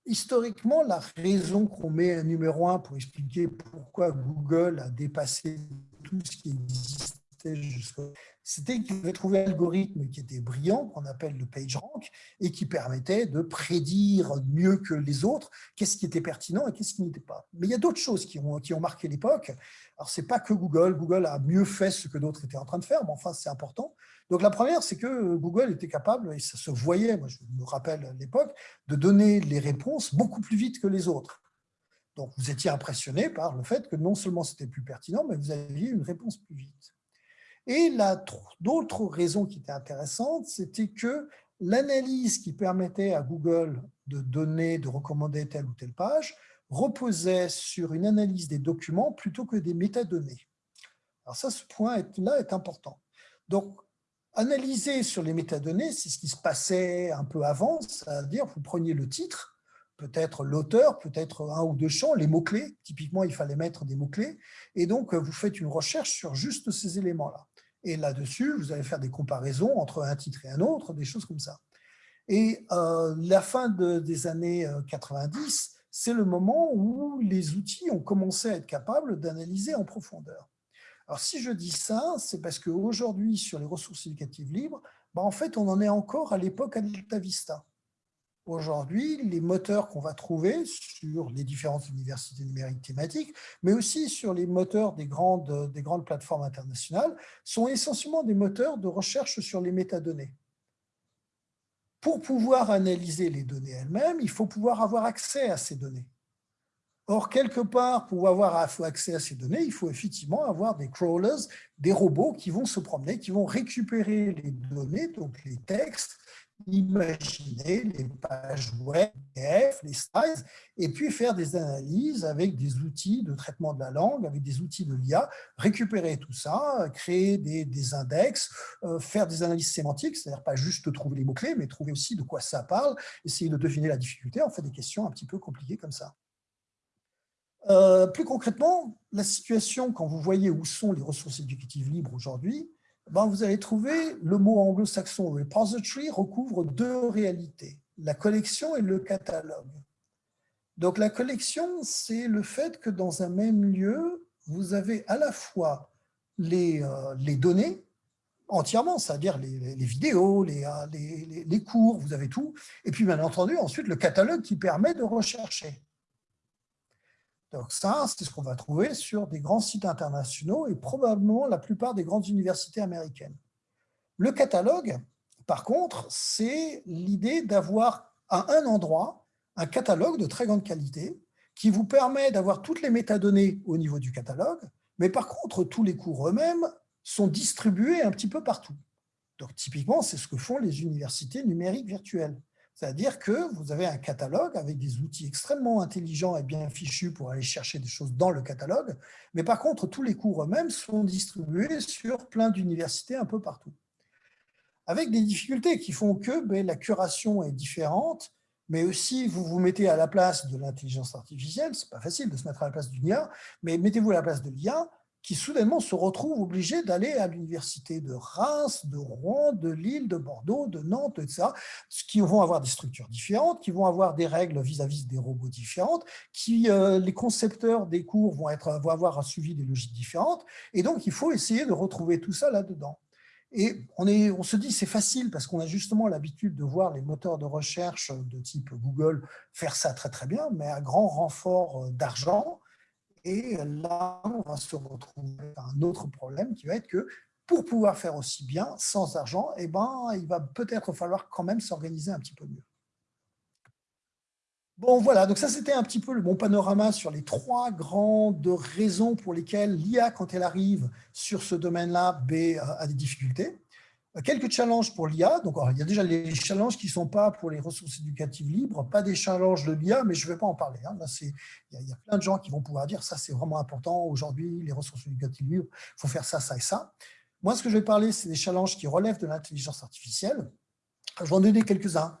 historiquement, la raison qu'on met un numéro un pour expliquer pourquoi Google a dépassé tout ce qui existait jusqu'à c'était qu'il avait trouvé un algorithme qui était brillant, qu'on appelle le PageRank, et qui permettait de prédire mieux que les autres qu'est-ce qui était pertinent et qu'est-ce qui n'était pas. Mais il y a d'autres choses qui ont, qui ont marqué l'époque. Alors, ce n'est pas que Google. Google a mieux fait ce que d'autres étaient en train de faire, mais enfin, c'est important. Donc, la première, c'est que Google était capable, et ça se voyait, moi je me rappelle à l'époque, de donner les réponses beaucoup plus vite que les autres. Donc, vous étiez impressionné par le fait que non seulement c'était plus pertinent, mais vous aviez une réponse plus vite. Et d'autres raisons qui étaient intéressantes, c'était que l'analyse qui permettait à Google de donner, de recommander telle ou telle page, reposait sur une analyse des documents plutôt que des métadonnées. Alors ça, ce point-là est important. Donc, analyser sur les métadonnées, c'est ce qui se passait un peu avant, c'est-à-dire vous preniez le titre, peut-être l'auteur, peut-être un ou deux champs, les mots-clés, typiquement il fallait mettre des mots-clés, et donc vous faites une recherche sur juste ces éléments-là. Et là-dessus, vous allez faire des comparaisons entre un titre et un autre, des choses comme ça. Et euh, la fin des années 90, euh, c'est le moment où les outils ont commencé à être capables d'analyser en profondeur. Alors si je dis ça, c'est parce qu'aujourd'hui, sur les ressources éducatives libres, bah, en fait, on en est encore à l'époque Alta Vista. Aujourd'hui, les moteurs qu'on va trouver sur les différentes universités numériques thématiques, mais aussi sur les moteurs des grandes, des grandes plateformes internationales, sont essentiellement des moteurs de recherche sur les métadonnées. Pour pouvoir analyser les données elles-mêmes, il faut pouvoir avoir accès à ces données. Or, quelque part, pour avoir accès à ces données, il faut effectivement avoir des crawlers, des robots qui vont se promener, qui vont récupérer les données, donc les textes, imaginer les pages web, les slides, et puis faire des analyses avec des outils de traitement de la langue, avec des outils de l'IA, récupérer tout ça, créer des, index, euh, faire des analyses sémantiques, c'est-à-dire pas juste trouver les mots-clés, mais trouver aussi de quoi ça parle, essayer de deviner la difficulté, en fait des questions un petit peu compliquées comme ça. Euh, plus concrètement, la situation, quand vous voyez où sont les ressources éducatives libres aujourd'hui, ben, vous allez trouver le mot anglo-saxon repository recouvre deux réalités, la collection et le catalogue. Donc la collection, c'est le fait que dans un même lieu, vous avez à la fois les, euh, les données entièrement, c'est-à-dire les, vidéos, euh, les, les cours, vous avez tout, et puis bien entendu ensuite le catalogue qui permet de rechercher. Donc ça, c'est ce qu'on va trouver sur des grands sites internationaux et probablement la plupart des grandes universités américaines. Le catalogue, par contre, c'est l'idée d'avoir à un endroit un catalogue de très grande qualité qui vous permet d'avoir toutes les métadonnées au niveau du catalogue, mais par contre, tous les cours eux-mêmes sont distribués un petit peu partout. Donc typiquement, c'est ce que font les universités numériques virtuelles. C'est-à-dire que vous avez un catalogue avec des outils extrêmement intelligents et bien fichus pour aller chercher des choses dans le catalogue, mais par contre, tous les cours eux-mêmes sont distribués sur plein d'universités un peu partout. Avec des difficultés qui font que ben, la curation est différente, mais aussi vous vous mettez à la place de l'intelligence artificielle, c'est pas facile de se mettre à la place d'une IA, mais mettez-vous à la place de l'IA, qui soudainement se retrouvent obligés d'aller à l'université de Reims, de Rouen, de Lille, de Bordeaux, de Nantes, etc., qui vont avoir des structures différentes, qui vont avoir des règles vis-à-vis des robots différentes, qui euh, les concepteurs des cours vont, avoir un suivi des logiques différentes, et donc il faut essayer de retrouver tout ça là-dedans. Et on se dit c'est facile parce qu'on a justement l'habitude de voir les moteurs de recherche de type Google faire ça très très bien, mais à grand renfort euh, d'argent, et là, on va se retrouver un autre problème qui va être que pour pouvoir faire aussi bien, sans argent, eh ben, il va peut-être falloir quand même s'organiser un petit peu mieux. Bon, voilà, donc ça c'était un petit peu le bon panorama sur les trois grandes raisons pour lesquelles l'IA, quand elle arrive sur ce domaine-là, a des difficultés. Quelques challenges pour l'IA. Donc, il y a déjà les challenges qui ne sont pas pour les ressources éducatives libres, pas des challenges de l'IA, mais je ne vais pas en parler. Hein. il, y a, plein de gens qui vont pouvoir dire ça, c'est vraiment important. Aujourd'hui, les ressources éducatives libres, il faut faire ça, ça et ça. Moi, ce que je vais parler, c'est des challenges qui relèvent de l'intelligence artificielle. Je vais en donner quelques-uns.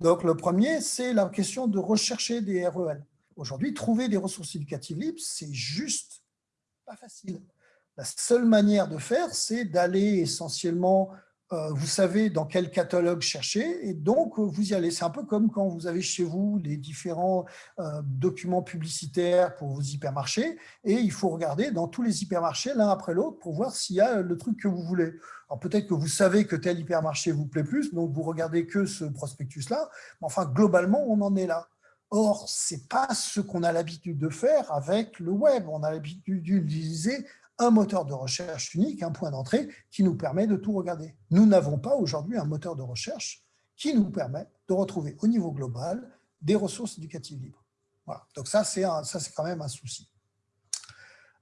Donc, le premier, c'est la question de rechercher des REL. Aujourd'hui, trouver des ressources éducatives libres, c'est juste pas facile. La seule manière de faire, c'est d'aller essentiellement, euh, vous savez dans quel catalogue chercher, et donc euh, vous y allez. C'est un peu comme quand vous avez chez vous les différents euh, documents publicitaires pour vos hypermarchés, et il faut regarder dans tous les hypermarchés l'un après l'autre pour voir s'il y a le truc que vous voulez. Alors peut-être que vous savez que tel hypermarché vous plaît plus, donc vous regardez que ce prospectus-là, mais enfin globalement, on en est là. Or, ce n'est pas ce qu'on a l'habitude de faire avec le web. On a l'habitude d'utiliser un moteur de recherche unique, un point d'entrée qui nous permet de tout regarder. Nous n'avons pas aujourd'hui un moteur de recherche qui nous permet de retrouver au niveau global des ressources éducatives libres. Voilà. Donc ça, c'est quand même un souci.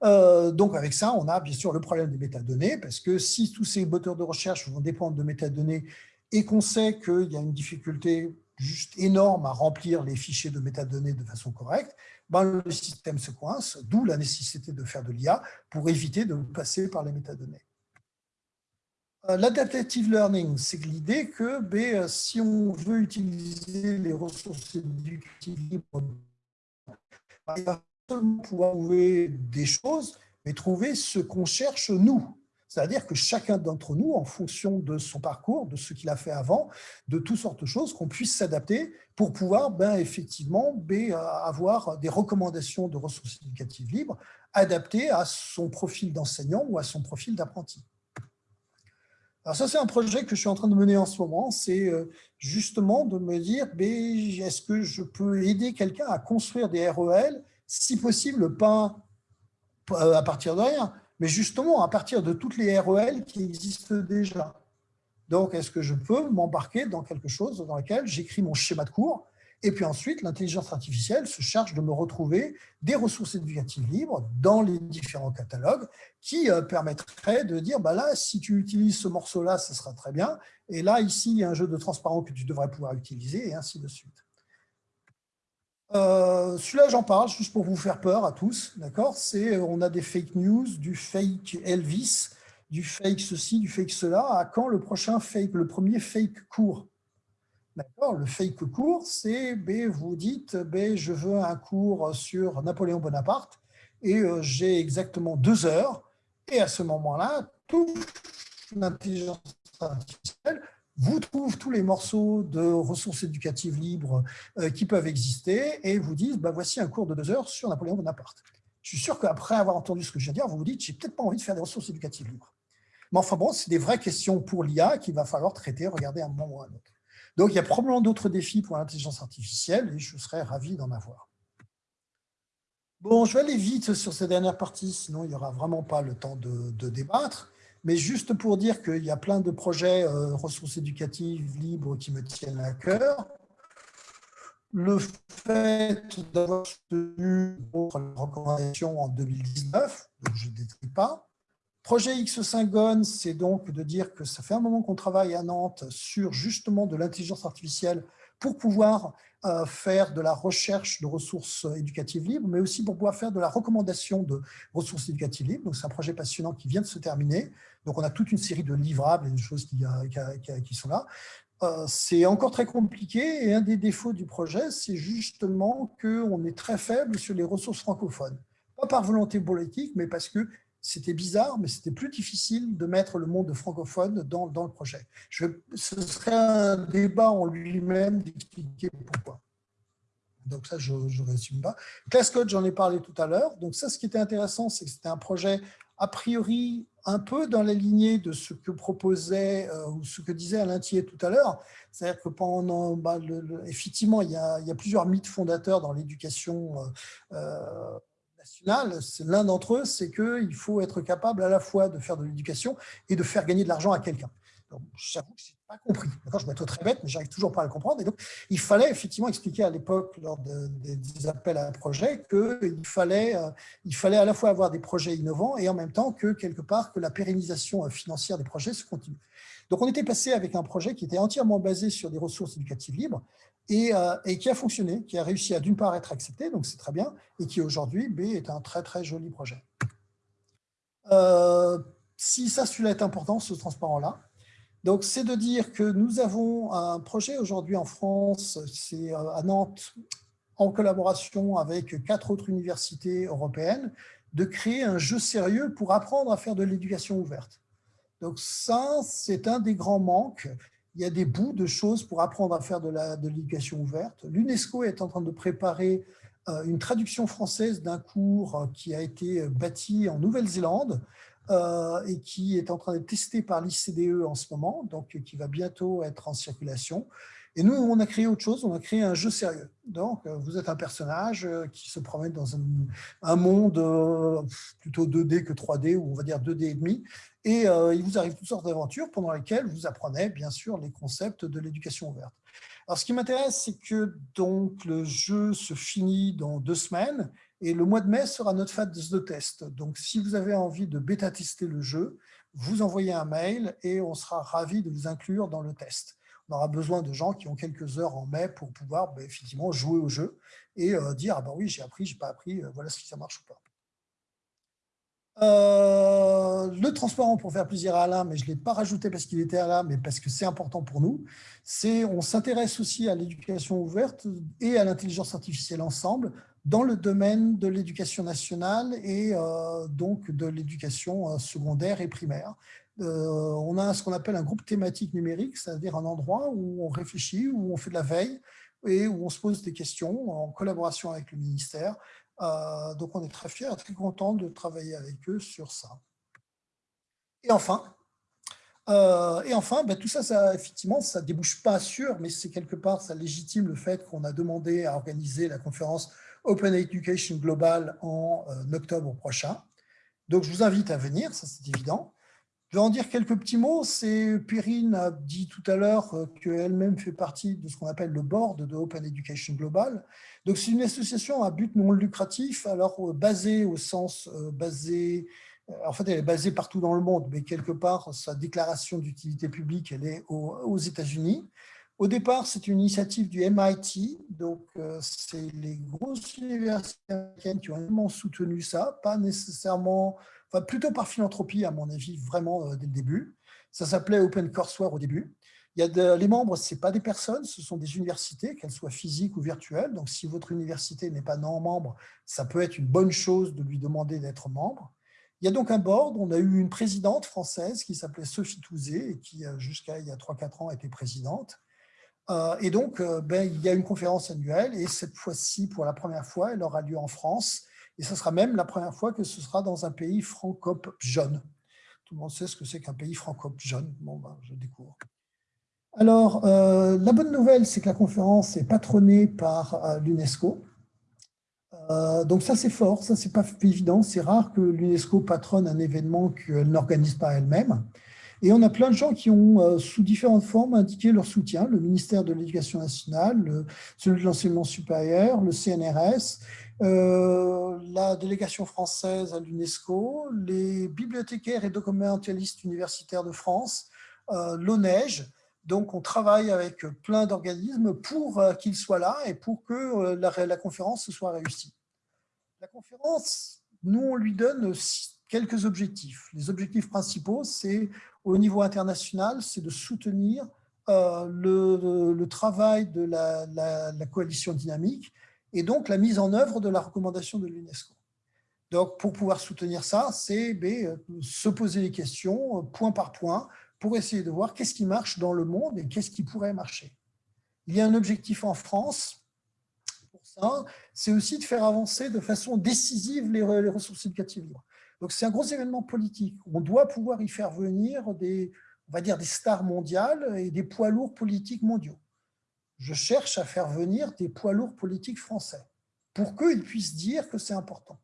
Euh, donc avec ça, on a bien sûr le problème des métadonnées, parce que si tous ces moteurs de recherche vont dépendre de métadonnées et qu'on sait qu'il y a une difficulté juste énorme à remplir les fichiers de métadonnées de façon correcte, ben le système se coince, d'où la nécessité de faire de l'IA pour éviter de passer par les métadonnées. Euh, l'adaptative learning, c'est l'idée que ben, si on veut utiliser les ressources éducatives libres, ben, il va seulement pouvoir trouver des choses, mais trouver ce qu'on cherche nous. C'est-à-dire que chacun d'entre nous, en fonction de son parcours, de ce qu'il a fait avant, de toutes sortes de choses, qu'on puisse s'adapter pour pouvoir ben, effectivement ben, avoir des recommandations de ressources éducatives libres adaptées à son profil d'enseignant ou à son profil d'apprenti. Alors ça, c'est un projet que je suis en train de mener en ce moment. C'est euh, justement de me dire, ben, est-ce que je peux aider quelqu'un à construire des REL, si possible, pas euh, à partir de rien, mais justement à partir de toutes les REL qui existent déjà. Donc, est-ce que je peux m'embarquer dans quelque chose dans lequel j'écris mon schéma de cours et puis ensuite, l'intelligence artificielle se charge de me retrouver des ressources éducatives libres dans les différents catalogues qui euh, permettraient de dire, bah là, si tu utilises ce morceau-là, ce sera très bien. Et là, ici, il y a un jeu de transparent que tu devrais pouvoir utiliser, et ainsi de suite. Euh, celui-là, j'en parle juste pour vous faire peur à tous. D'accord? C'est euh, On a des fake news, du fake Elvis, du fake ceci, du fake cela. À quand le prochain fake, le premier fake court? D'accord? Le fake court, c'est ben, vous dites ben, je veux un cours sur Napoléon Bonaparte et euh, j'ai exactement deux heures. Et à ce moment-là, toute l'intelligence artificielle vous trouve tous les morceaux de ressources éducatives libres euh, qui peuvent exister et vous disent ben, voici un cours de deux heures sur Napoléon Bonaparte. Je suis sûr qu'après avoir entendu ce que je viens de dire, vous vous dites j'ai peut-être pas envie de faire des ressources éducatives libres. Mais enfin bon, c'est des vraies questions pour l'IA qu'il va falloir traiter, regarder un moment ou un autre. Donc, il y a probablement d'autres défis pour l'intelligence artificielle et je serais ravi d'en avoir. Bon, je vais aller vite sur ces dernières parties, sinon il n'y aura vraiment pas le temps de, débattre. Mais juste pour dire qu'il y a plein de projets euh, ressources éducatives libres qui me tiennent à cœur. Le fait d'avoir tenu votre recommandation en 2019, donc je ne détruis pas, Projet X5GON, c'est donc de dire que ça fait un moment qu'on travaille à Nantes sur justement de l'intelligence artificielle pour pouvoir euh, faire de la recherche de ressources éducatives libres, mais aussi pour pouvoir faire de la recommandation de ressources éducatives libres. Donc, c'est un projet passionnant qui vient de se terminer. Donc, on a toute une série de livrables et de choses qui, euh, qui sont là. Euh, c'est encore très compliqué et un des défauts du projet, c'est justement qu'on est très faible sur les ressources francophones. Pas par volonté politique, mais parce que c'était bizarre, mais c'était plus difficile de mettre le monde francophone dans, le projet. Je, ce serait un débat en lui-même d'expliquer pourquoi. Donc ça, je ne résume pas. ClassCode, j'en ai parlé tout à l'heure. Donc ça, ce qui était intéressant, c'est que c'était un projet a priori un peu dans la lignée de ce que proposait euh, ou ce que disait Alain Thier tout à l'heure. C'est-à-dire que pendant, bah, effectivement, il y, a, plusieurs mythes fondateurs dans l'éducation euh, euh l'un d'entre eux, c'est qu'il faut être capable à la fois de faire de l'éducation et de faire gagner de l'argent à quelqu'un. J'avoue que je n'ai pas compris. Je vais être très bête, mais j'arrive toujours pas à le comprendre. Et donc, il fallait effectivement expliquer à l'époque, lors des appels à un projet, qu'il fallait, euh, fallait à la fois avoir des projets innovants et en même temps que, quelque part, que la pérennisation euh, financière des projets se continue. Donc, on était passé avec un projet qui était entièrement basé sur des ressources éducatives libres, euh, et, qui a fonctionné, qui a réussi à d'une part être accepté, donc c'est très bien, et qui aujourd'hui est un très très joli projet. Euh, si ça, celui-là est important, ce transparent-là, donc c'est de dire que nous avons un projet aujourd'hui en France, c'est euh, à Nantes, en collaboration avec quatre autres universités européennes, de créer un jeu sérieux pour apprendre à faire de l'éducation ouverte. Donc ça, c'est un des grands manques il y a des bouts de choses pour apprendre à faire de l'éducation ouverte. L'UNESCO est en train de préparer euh, une traduction française d'un cours euh, qui a été bâti en Nouvelle-Zélande euh, et qui est en train d'être testé par l'ICDE en ce moment, donc qui va bientôt être en circulation. Et nous, on a créé autre chose, on a créé un jeu sérieux. Donc, euh, vous êtes un personnage euh, qui se promène dans un, monde plutôt 2D que 3D, ou on va dire 2D et demi, et il vous arrive toutes sortes d'aventures pendant lesquelles vous apprenez, bien sûr, les concepts de l'éducation ouverte. Alors, ce qui m'intéresse, c'est que donc, le jeu se finit dans deux semaines, et le mois de mai sera notre phase de test. Donc, si vous avez envie de bêta-tester le jeu, vous envoyez un mail et on sera ravi de vous inclure dans le test on aura besoin de gens qui ont quelques heures en mai pour pouvoir bah, effectivement jouer au jeu et euh, dire ah ben oui j'ai appris, j'ai pas appris, euh, voilà si ça marche ou pas. Euh, le transparent pour faire plaisir à Alain, mais je ne l'ai pas rajouté parce qu'il était là, mais parce que c'est important pour nous, c'est on s'intéresse aussi à l'éducation ouverte et à l'intelligence artificielle ensemble dans le domaine de l'éducation nationale et donc de l'éducation secondaire et primaire. Euh, on a ce qu'on appelle un groupe thématique numérique, c'est-à-dire un endroit où on réfléchit, où on fait de la veille et où on se pose des questions en collaboration avec le ministère. Euh, donc on est très fiers, très contents de travailler avec eux sur ça. Et enfin, euh, et enfin, ben, tout ça, ça, effectivement, ça ne débouche pas sur, mais c'est quelque part, ça légitime le fait qu'on a demandé à organiser la conférence Open Education Global en octobre prochain. Donc, je vous invite à venir, ça c'est évident. Je vais en dire quelques petits mots. C'est Perrine a dit tout à l'heure euh, qu'elle-même fait partie de ce qu'on appelle le board de Open Education Global. Donc, c'est une association à but non lucratif, alors euh, basée au sens euh, basé, en fait, elle est basée partout dans le monde, mais quelque part, sa déclaration d'utilité publique, elle est aux, États-Unis. Au départ, c'est une initiative du MIT, donc c'est les grosses universités américaines qui ont vraiment soutenu ça, pas nécessairement plutôt par philanthropie, à mon avis, vraiment euh, dès le début. Ça s'appelait Open Courseware au début. Il y a les membres, ce pas des personnes, ce sont des universités, qu'elles soient physiques ou virtuelles. Donc, si votre université n'est pas non-membre, ça peut être une bonne chose de lui demander d'être membre. Il y a donc un board, on a eu une présidente française qui s'appelait Sophie Touzé et qui, euh, jusqu'à il y a 3-4 ans, était présidente. Euh, et donc, ben, il y a une conférence annuelle et cette fois-ci, pour la première fois, elle aura lieu en France et ce sera même la première fois que ce sera dans un pays francophone. Tout le monde sait ce que c'est qu'un pays francophone. Bon, ben, je découvre. Alors, euh, la bonne nouvelle, c'est que la conférence est patronnée par euh, l'UNESCO. Euh, donc ça, c'est fort, ça, c'est pas évident. C'est rare que l'UNESCO patronne un événement qu'elle n'organise pas elle-même. Et on a plein de gens qui ont, sous différentes formes, indiqué leur soutien. Le ministère de l'Éducation nationale, celui de l'enseignement supérieur, le CNRS, euh, la délégation française à l'UNESCO, les bibliothécaires et documentalistes universitaires de France, euh, l'ONEJ. Donc, on travaille avec plein d'organismes pour euh, qu'ils soient là et pour que la, la, conférence soit réussie. La conférence, nous, on lui donne quelques objectifs. Les objectifs principaux, c'est au niveau international, c'est de soutenir le, le, travail de la, coalition dynamique et donc la mise en œuvre de la recommandation de l'UNESCO. Donc, pour pouvoir soutenir ça, c'est ben, se poser les questions euh, point par point pour essayer de voir qu'est-ce qui marche dans le monde et qu'est-ce qui pourrait marcher. Il y a un objectif en France pour ça, c'est aussi de faire avancer de façon décisive les, ressources éducatives libres. Donc, c'est un gros événement politique. On doit pouvoir y faire venir des, on va dire, des stars mondiales et des poids lourds politiques mondiaux je cherche à faire venir des poids lourds politiques français pour qu'ils puissent dire que c'est important.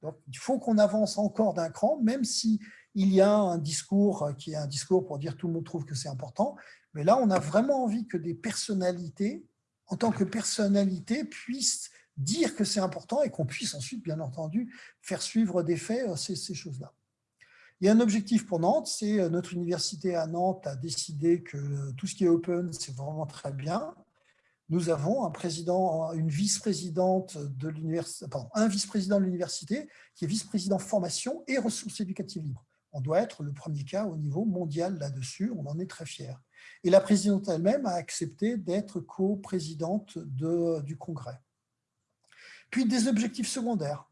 Donc, il faut qu'on avance encore d'un cran, même si il y a un discours qui est un discours pour dire tout le monde trouve que c'est important. Mais là, on a vraiment envie que des personnalités, en tant que personnalité, puissent dire que c'est important et qu'on puisse ensuite, bien entendu, faire suivre des faits euh, ces, ces choses-là. Il y a un objectif pour Nantes, c'est euh, notre université à Nantes a décidé que tout ce qui est open, c'est vraiment très bien nous avons un président, une vice-présidente de l'université, un vice-président de l'université qui est vice-président formation et ressources éducatives libres. On doit être le premier cas au niveau mondial là-dessus, on en est très fiers. Et la présidente elle-même a accepté d'être co-présidente du congrès. Puis des objectifs secondaires.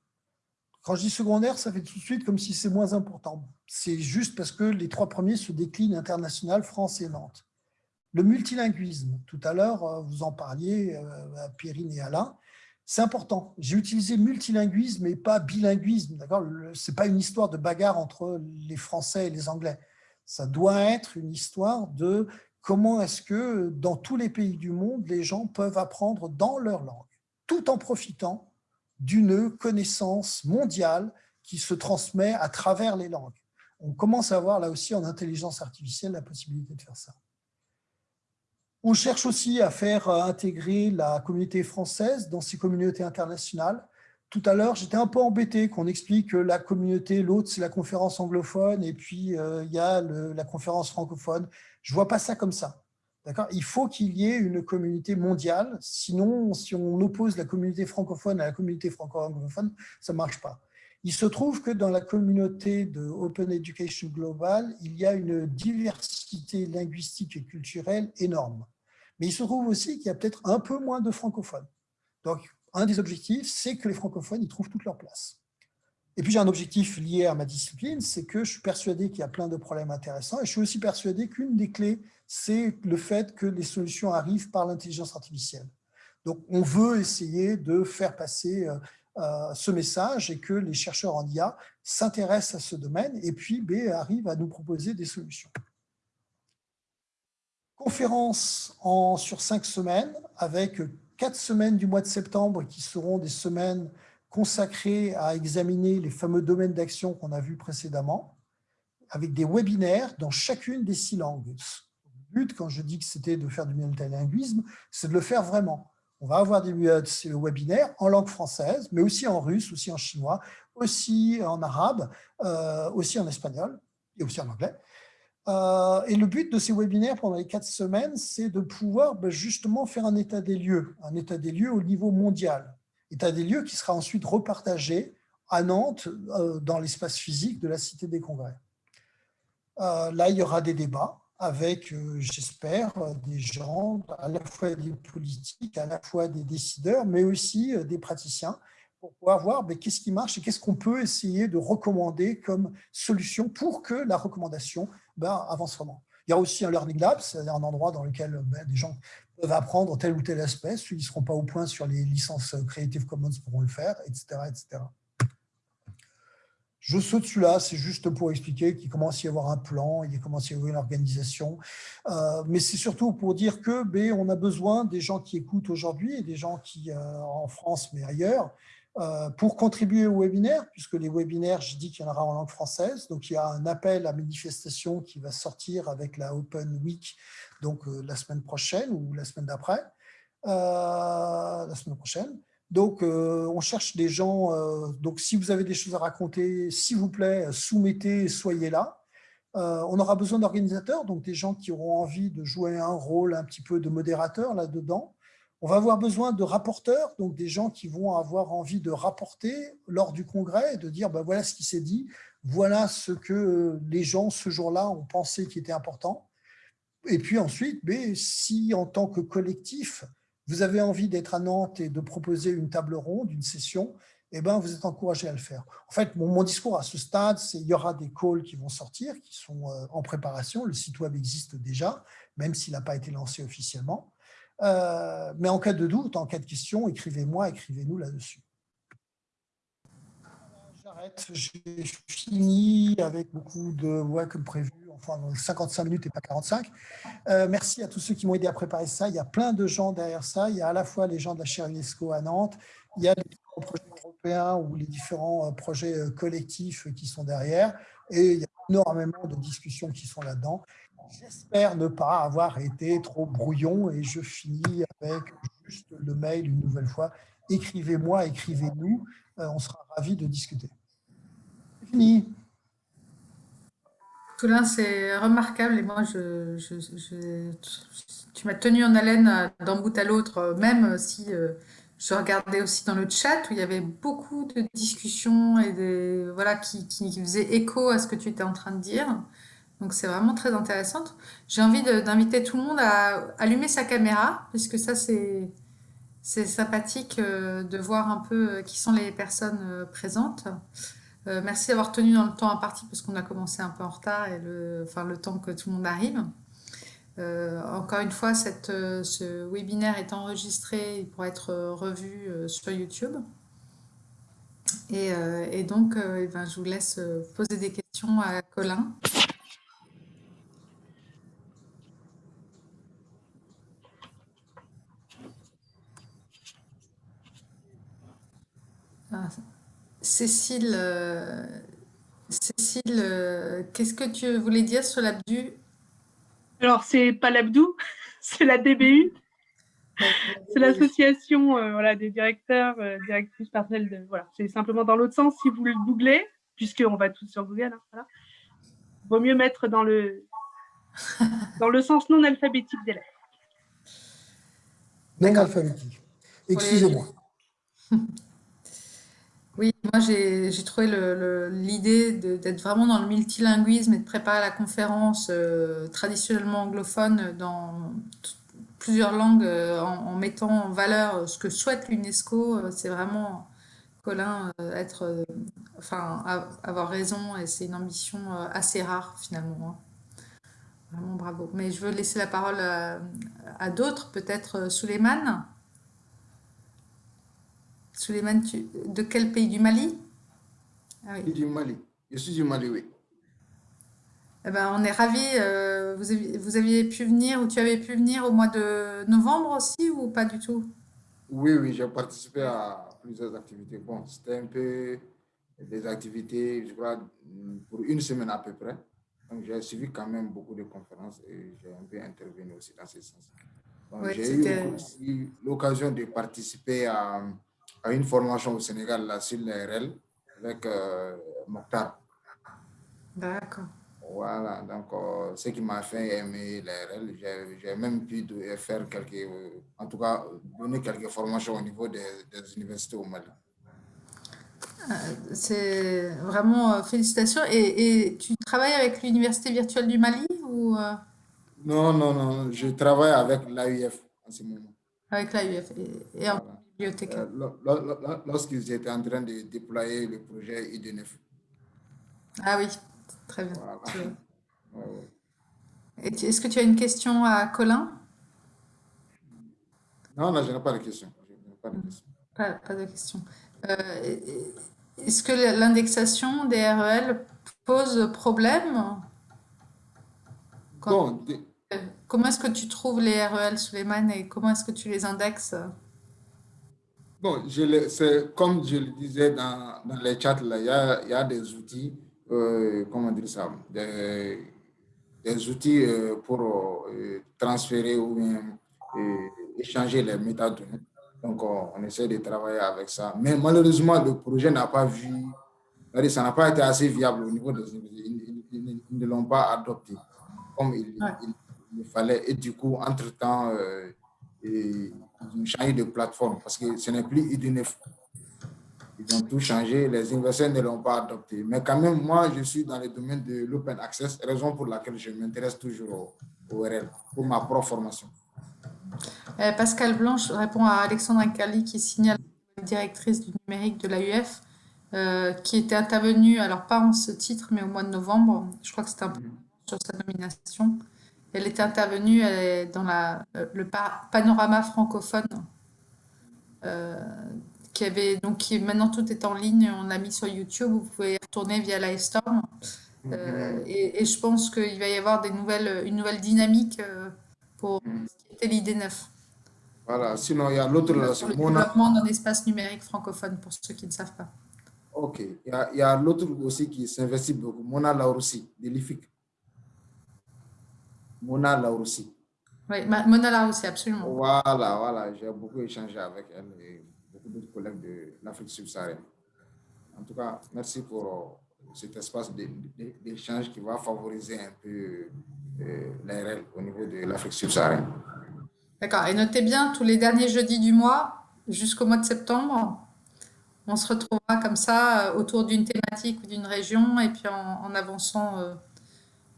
Quand je dis secondaire, ça fait tout de suite comme si c'est moins important. C'est juste parce que les trois premiers se déclinent international, France et Nantes. Le multilinguisme, tout à l'heure, euh, vous en parliez, euh, à Pierrine et Alain, c'est important. J'ai utilisé multilinguisme et pas bilinguisme. Ce n'est pas une histoire de bagarre entre les Français et les Anglais. Ça doit être une histoire de comment est-ce que dans tous les pays du monde, les gens peuvent apprendre dans leur langue, tout en profitant d'une connaissance mondiale qui se transmet à travers les langues. On commence à voir là aussi en intelligence artificielle la possibilité de faire ça. On cherche aussi à faire euh, intégrer la communauté française dans ces communautés internationales. Tout à l'heure, j'étais un peu embêté qu'on explique que la communauté, l'autre, c'est la conférence anglophone, et puis euh, il y a la conférence francophone. Je ne vois pas ça comme ça. Il faut qu'il y ait une communauté mondiale, sinon, si on oppose la communauté francophone à la communauté franco-anglophone, ça ne marche pas. Il se trouve que dans la communauté de Open Education Global, il y a une diversité linguistique et culturelle énorme. Mais il se trouve aussi qu'il y a peut-être un peu moins de francophones. Donc, un des objectifs, c'est que les francophones y trouvent toute leur place. Et puis, j'ai un objectif lié à ma discipline, c'est que je suis persuadé qu'il y a plein de problèmes intéressants et je suis aussi persuadé qu'une des clés, c'est le fait que les solutions arrivent par l'intelligence artificielle. Donc, on veut essayer de faire passer euh, euh, ce message et que les chercheurs en IA s'intéressent à ce domaine et puis B, arrivent à nous proposer des solutions conférence en, sur cinq semaines, avec quatre semaines du mois de septembre qui seront des semaines consacrées à examiner les fameux domaines d'action qu'on a vus précédemment, avec des webinaires dans chacune des six langues. Le but, quand je dis que c'était de faire du multilinguisme, c'est de le faire vraiment. On va avoir des webinaires en langue française, mais aussi en russe, aussi en chinois, aussi en arabe, euh, aussi en espagnol et aussi en anglais. Euh, et le but de ces webinaires pendant les quatre semaines, c'est de pouvoir ben, justement faire un état des lieux, un état des lieux au niveau mondial. État des lieux qui sera ensuite repartagé à Nantes, euh, dans l'espace physique de la Cité des Congrès. Là, il y aura des débats avec, j'espère, des gens, à la fois des politiques, à la fois des décideurs, mais aussi des praticiens, pour pouvoir voir ben, qu'est-ce qui marche et qu'est-ce qu'on peut essayer de recommander comme solution pour que la recommandation ben, avance vraiment. Il y a aussi un Learning Lab, c'est-à-dire un endroit dans lequel ben, des gens peuvent apprendre tel ou tel aspect. Ceux qui ne seront pas au point sur les licences Creative Commons pourront le faire, etc. etc. Je saute celui-là, c'est juste pour expliquer qu'il commence à y avoir un plan, il commence à y avoir une organisation. Euh, mais c'est surtout pour dire que ben, on a besoin des gens qui écoutent aujourd'hui et des gens qui, euh, en France, mais ailleurs, euh, pour contribuer au webinaire, puisque les webinaires, je dis qu'il y en aura en langue française, donc il y a un appel à manifestation qui va sortir avec la Open Week, donc la semaine prochaine ou la semaine d'après, la semaine prochaine. Donc, on cherche des gens, donc si vous avez des choses à raconter, s'il vous plaît, soumettez, soyez là. on aura besoin d'organisateurs, donc des gens qui auront envie de jouer un rôle un petit peu de modérateur là-dedans. On va avoir besoin de rapporteurs, donc des gens qui vont avoir envie de rapporter lors du congrès de dire ben voilà ce qui s'est dit, voilà ce que les gens ce jour-là ont pensé qui était important. Et puis ensuite, mais si en tant que collectif, vous avez envie d'être à Nantes et de proposer une table ronde, une session, eh ben, vous êtes encouragé à le faire. En fait, mon, discours à ce stade, c'est il y aura des calls qui vont sortir, qui sont euh, en préparation. Le site web existe déjà, même s'il n'a pas été lancé officiellement. Euh, mais en cas de doute, en cas de question, écrivez-moi, écrivez-nous là-dessus. J'arrête, j'ai fini avec beaucoup de voix comme prévu, enfin 55 minutes et pas 45. Euh, merci à tous ceux qui m'ont aidé à préparer ça. Il y a plein de gens derrière ça. Il y a à la fois les gens de la chaire UNESCO à Nantes, il y a les différents projets européens ou les différents euh, projets collectifs qui sont derrière, et il y a énormément de discussions qui sont là-dedans. J'espère ne pas avoir été trop brouillon et je finis avec juste le mail une nouvelle fois. Écrivez-moi, écrivez-nous, euh, on sera ravis de discuter. Fini. Toulin, c'est remarquable et moi, je, tu m'as tenu en haleine d'un bout à l'autre, même si euh, je regardais aussi dans le chat où il y avait beaucoup de discussions et des, voilà, qui, qui faisaient écho à ce que tu étais en train de dire. Donc c'est vraiment très intéressant. J'ai envie d'inviter tout le monde à allumer sa caméra, puisque ça c'est sympathique euh, de voir un peu euh, qui sont les personnes euh, merci d'avoir tenu dans le temps imparti parce qu'on a commencé un peu en retard et le, le temps que tout le monde arrive. Euh, encore une fois, euh, ce webinaire est enregistré, il pourra être revu sur YouTube. Et, donc, eh ben, je vous laisse poser des questions à Colin. Ah, Cécile, euh, Cécile, euh, qu'est-ce que tu voulais dire sur l'abdu? Alors, c'est pas l'abdou, c'est la DBU. C'est l'association euh, voilà, des directeurs, directrices parcelles. De, voilà. C'est simplement dans l'autre sens, si vous le googlez, puisqu'on va tous sur Google, hein, voilà. vaut mieux mettre dans le, dans le sens non alphabétique des lettres. Non alphabétique. Excusez-moi. Oui, moi j'ai trouvé l'idée d'être vraiment dans le multilinguisme et de préparer la conférence euh, traditionnellement anglophone dans plusieurs langues euh, en, mettant en valeur ce que souhaite l'UNESCO. Euh, c'est vraiment, Colin, être, enfin, avoir raison et c'est une ambition assez rare finalement. Hein. Vraiment bravo. Mais je veux laisser la parole à, d'autres, peut-être Suleiman. Suleiman, de quel pays? Du Mali? Ah oui. Du Mali. Je suis du Mali, oui. Eh ben, on est ravis. Euh, vous, aviez, vous, aviez, pu venir ou tu avais pu venir au mois de novembre aussi ou pas du tout? Oui, oui, j'ai participé à plusieurs activités. Bon, c'était un peu des activités, je crois, pour une semaine à peu près. Donc, j'ai suivi quand même beaucoup de conférences et j'ai un peu intervenu aussi dans ce sens. j'ai eu aussi l'occasion de participer à à une formation au Sénégal là, sur l'ARL avec euh, Mokhtar. D'accord. Voilà, donc euh, ce qui m'a fait aimer l'ARL, j'ai même pu faire quelques, euh, en tout cas, donner quelques formations au niveau des, universités au Mali. C'est vraiment félicitations. Et, et, tu travailles avec l'Université virtuelle du Mali ou Non, non, non, je travaille avec l'AUF en ce moment. Avec l'AUF. Et, et euh, lorsqu'ils étaient en train de déployer le projet ID9. Ah oui, très bien. Est-ce que tu as une question à Colin? Non, non, je n'ai pas de question. Pas de question. Euh, est-ce que l'indexation des REL pose problème? Bon, Comment est-ce que tu trouves les REL, Suleiman, et comment est-ce que tu les indexes? Bon, c'est comme je le disais dans, dans les chats, là, il, y a, il y a des outils, euh, comment dire ça, des, des outils euh, pour euh, transférer ou bien échanger les métadonnées. Donc, on, essaie de travailler avec ça. Mais malheureusement, le projet n'a pas vu, ça n'a pas été assez viable au niveau des ils, ils, ne l'ont pas adopté comme il, il, fallait. Et du coup, entre-temps, et ils ont changé de plateforme parce que ce n'est plus IDNF. Ils ont tout changé, les investisseurs ne l'ont pas adopté. Mais quand même, moi, je suis dans le domaine de l'open access, raison pour laquelle je m'intéresse toujours au, RL, pour ma propre formation. Euh, Pascal Blanche répond à Alexandre Cali qui signale la directrice du numérique de l'AUF, euh, qui était intervenue, alors pas en ce titre, mais au mois de novembre. Je crois que c'était un peu mhm. sur sa nomination. Elle était intervenue dans la, euh, le panorama francophone, euh, qui avait donc qui, maintenant tout est en ligne, on l'a mis sur YouTube, vous pouvez y retourner via Livestorm. Euh, mm-hmm. et, je pense qu'il va y avoir des nouvelles, une nouvelle dynamique pour mm-hmm. ce qui était l'idée 9. Voilà, sinon il y a l'autre le développement d'un espace numérique francophone pour ceux qui ne savent pas. Ok, il y a, l'autre aussi qui s'investit beaucoup, Mona Laurussi, de l'IFIC. Mona Laoussi. Oui, Mona Laoussi, absolument. Voilà, voilà, j'ai beaucoup échangé avec elle et beaucoup d'autres collègues de l'Afrique subsaharienne. En tout cas, merci pour euh, cet espace d'échange qui va favoriser un peu euh, l'ARL au niveau de l'Afrique subsaharienne. D'accord. Et notez bien, tous les derniers jeudis du mois, jusqu'au mois de septembre, on se retrouvera comme ça euh, autour d'une thématique ou d'une région et puis en, avançant euh,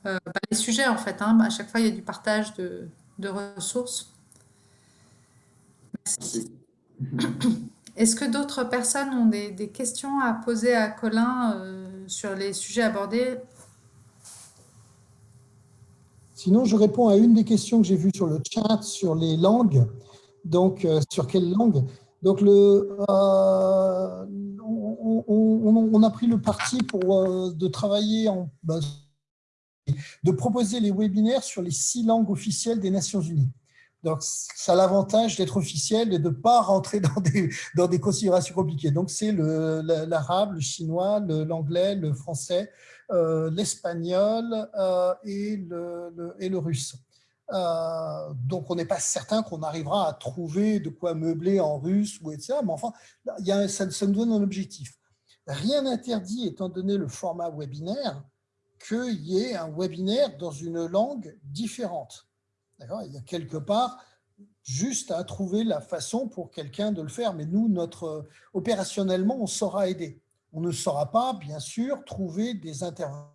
bah, les sujets en fait. Hein. à chaque fois, il y a du partage de, ressources. Merci. Est-ce que d'autres personnes ont des, questions à poser à Colin euh, sur les sujets abordés? Sinon, je réponds à une des questions que j'ai vues sur le chat sur les langues. Donc, euh, sur quelle langue? Donc, le, on, a pris le parti pour, de travailler en, bah, de proposer les webinaires sur les six langues officielles des Nations Unies. Donc, ça a l'avantage d'être officiel et de ne pas rentrer dans des, dans des considérations compliquées. Donc, c'est l'arabe, le, chinois, l'anglais, le, français, euh, l'espagnol euh, et, le, et le russe. Euh, donc, on n'est pas certain qu'on arrivera à trouver de quoi meubler en russe ou etc. Mais enfin, y a, ça, ça, nous donne un objectif. Rien n'interdit, étant donné le format webinaire, qu'il y ait un webinaire dans une langue différente. Il y a quelque part juste à trouver la façon pour quelqu'un de le faire. Mais nous, notre, opérationnellement, on saura aider. On ne saura pas, bien sûr, trouver des intervenants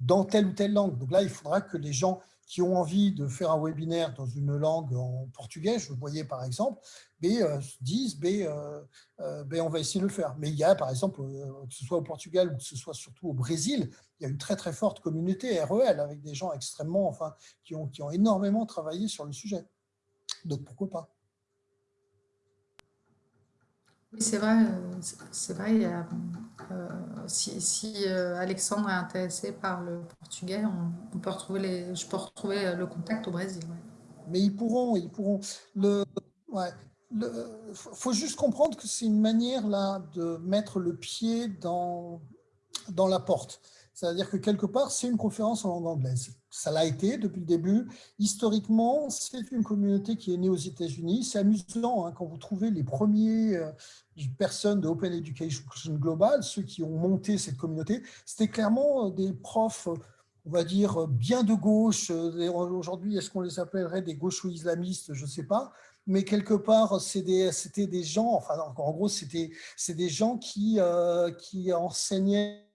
dans telle ou telle langue. Donc là, il faudra que les gens qui ont envie de faire un webinaire dans une langue en portugais, je le voyais par exemple, mais, euh, disent mais, euh, euh, on va essayer de le faire. Mais il y a par exemple, que ce soit au Portugal ou que ce soit surtout au Brésil, il y a une très très forte communauté REL avec des gens extrêmement, enfin, qui ont, qui ont énormément travaillé sur le sujet. Donc pourquoi pas? Oui, c'est vrai, c'est vrai. Si, Alexandre est intéressé par le portugais, on, peut retrouver les, je peux retrouver le contact au Brésil. Mais ils pourront, ils pourront. Le, ouais, faut juste comprendre que c'est une manière là de mettre le pied dans dans la porte. C'est-à-dire que quelque part, c'est une conférence en langue anglaise. Ça l'a été depuis le début. Historiquement, c'est une communauté qui est née aux États-Unis. C'est amusant hein, quand vous trouvez les premiers euh, personnes de Open Education Global, ceux qui ont monté cette communauté, c'était clairement euh, des profs, on va dire, bien de gauche. Euh, aujourd'hui, est-ce qu'on les appellerait des gauchos islamistes? Je ne sais pas mais quelque part, c'était des, gens, enfin, en gros, c'était des gens qui, qui enseignaient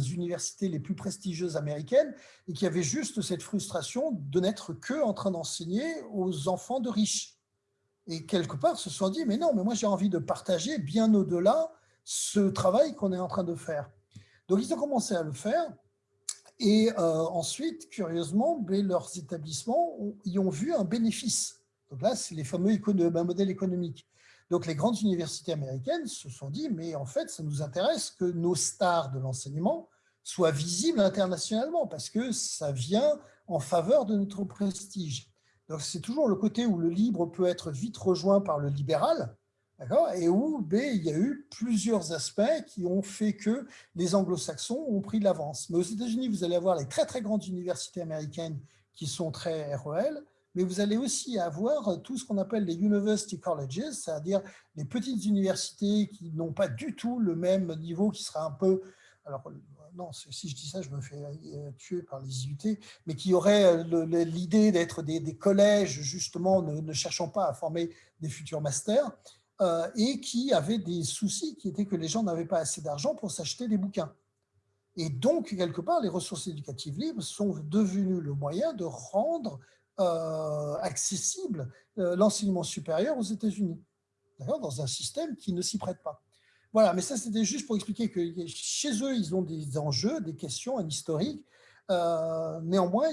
universités les plus prestigieuses américaines et qui avaient juste cette frustration de n'être que en train d'enseigner aux enfants de riches. Et quelque part, se sont dit, mais non, mais moi j'ai envie de partager bien au-delà ce travail qu'on est en train de faire. Donc ils ont commencé à le faire et euh, ensuite, curieusement, ben, leurs établissements y ont vu un bénéfice. Donc là, c'est les fameux ben, modèles économiques. Donc, les grandes universités américaines se sont dit, mais en fait, ça nous intéresse que nos stars de l'enseignement soient visibles internationalement parce que ça vient en faveur de notre prestige. Donc, c'est toujours le côté où le libre peut être vite rejoint par le libéral, et où ben, il y a eu plusieurs aspects qui ont fait que les anglo-saxons ont pris de l'avance. Mais aux États-Unis, vous allez avoir les très, très grandes universités américaines qui sont très REL, mais vous allez aussi avoir tout ce qu'on appelle les university colleges, c'est-à-dire les petites universités qui n'ont pas du tout le même niveau, qui sera un peu, alors non, si je dis ça, je me fais euh, tuer par les IUT, mais qui auraient euh, l'idée d'être des, collèges, justement, ne, cherchant pas à former des futurs masters, euh, et qui avaient des soucis qui étaient que les gens n'avaient pas assez d'argent pour s'acheter des bouquins. Et donc, quelque part, les ressources éducatives libres sont devenues le moyen de rendre euh, accessible euh, l'enseignement supérieur aux États-Unis, dans un système qui ne s'y prête pas. Voilà, mais ça c'était juste pour expliquer que chez eux, ils ont des enjeux, des questions, un historique, euh, néanmoins,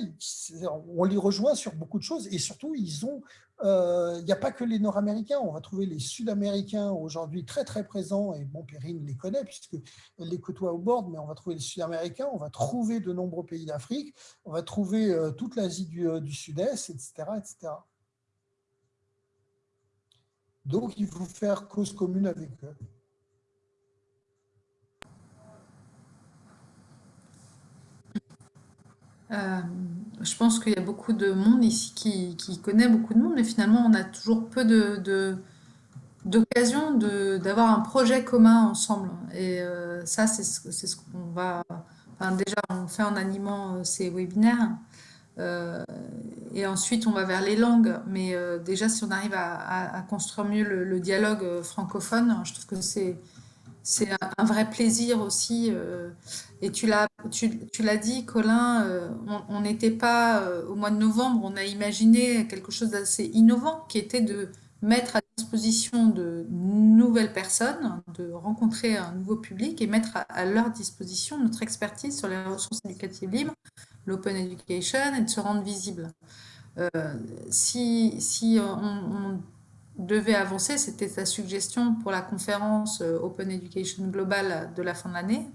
on les rejoint sur beaucoup de choses et surtout, ils ont, euh, il n'y a pas que les Nord-Américains, on va trouver les Sud-Américains aujourd'hui très très présents et bon, Perrine les connaît puisqu'elle les côtoie au bord, mais on va trouver les Sud-Américains, on va trouver de nombreux pays d'Afrique, on va trouver euh, toute l'Asie du, du Sud-Est, etc., etc. Donc, il faut faire cause commune avec eux. Euh, je pense qu'il y a beaucoup de monde ici qui, connaît beaucoup de monde, mais finalement, on a toujours peu de, d'occasion d'avoir un projet commun ensemble. Et euh, ça, c'est ce, ce qu'on va... déjà, on fait en animant euh, ces webinaires. et ensuite, on va vers les langues. Mais déjà, si on arrive à, construire mieux le, dialogue francophone, je trouve que c'est c'est un, vrai plaisir aussi. Euh, et tu l'as tu, tu dit, Colin, euh, on n'était pas euh, au mois de novembre, on a imaginé quelque chose d'assez innovant qui était de mettre à disposition de nouvelles personnes, de rencontrer un nouveau public et mettre à, leur disposition notre expertise sur les ressources éducatives libres, l'open education et de se rendre visible. si si on devait avancer, c'était sa suggestion pour la conférence euh, Open Education Global de la fin de l'année,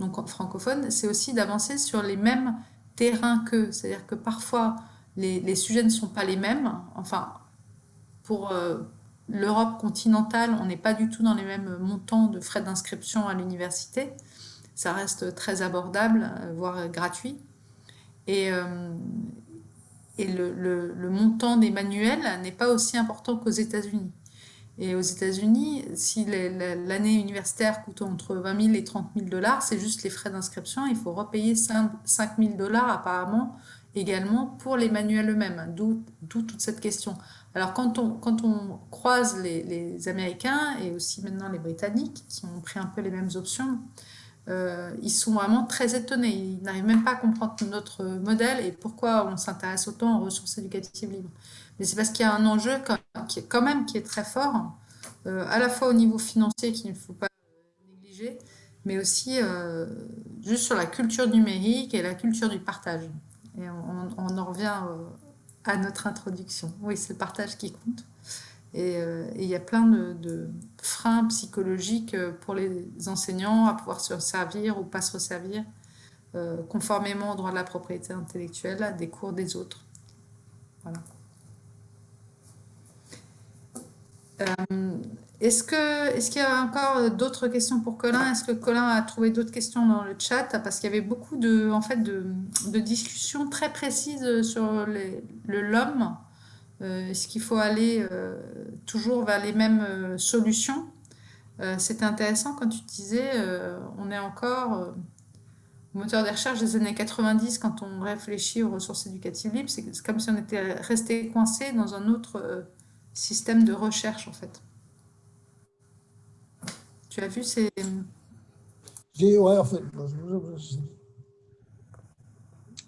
donc francophone, c'est aussi d'avancer sur les mêmes terrains qu'eux. C'est-à-dire que parfois, les, sujets ne sont pas les mêmes. Enfin, pour l'Europe continentale, on n'est pas du tout dans les mêmes montants de frais d'inscription à l'université. Ça reste très abordable, voire gratuit. Et, et le, montant des manuels n'est pas aussi important qu'aux États-Unis. Et aux États-Unis, si l'année universitaire coûte entre 20 000 et 30 000 dollars, c'est juste les frais d'inscription. Il faut repayer 5 000 dollars apparemment également pour les manuels eux-mêmes, d'où toute cette question. Alors quand on, croise les, les, Américains et aussi maintenant les Britanniques, qui ont pris un peu les mêmes options, euh, ils sont vraiment très étonnés. Ils n'arrivent même pas à comprendre notre modèle et pourquoi on s'intéresse autant aux ressources éducatives libres. Mais c'est parce qu'il y a un enjeu quand même qui est très fort, euh, à la fois au niveau financier qu'il ne faut pas négliger, mais aussi euh, juste sur la culture numérique et la culture du partage. Et on, en revient à notre introduction. Oui, c'est le partage qui compte. Euh, et, il y a plein de, freins psychologiques euh, pour les enseignants à pouvoir se servir ou pas se servir euh, conformément au droit de la propriété intellectuelle des cours des autres. Voilà. Est-ce qu'il est y a encore d'autres questions pour Colin? Est-ce que Colin a trouvé d'autres questions dans le chat? Parce qu'il y avait beaucoup de, en fait, de, discussions très précises sur le l'homme. Euh, est-ce qu'il faut aller euh, toujours vers les mêmes euh, solutions? C'était intéressant quand tu disais, on est encore au moteur des recherches des années 90 quand on réfléchit aux ressources éducatives libres. C'est comme si on était resté coincé dans un autre système de recherche en fait. Tu as vu ces... Ouais, en fait,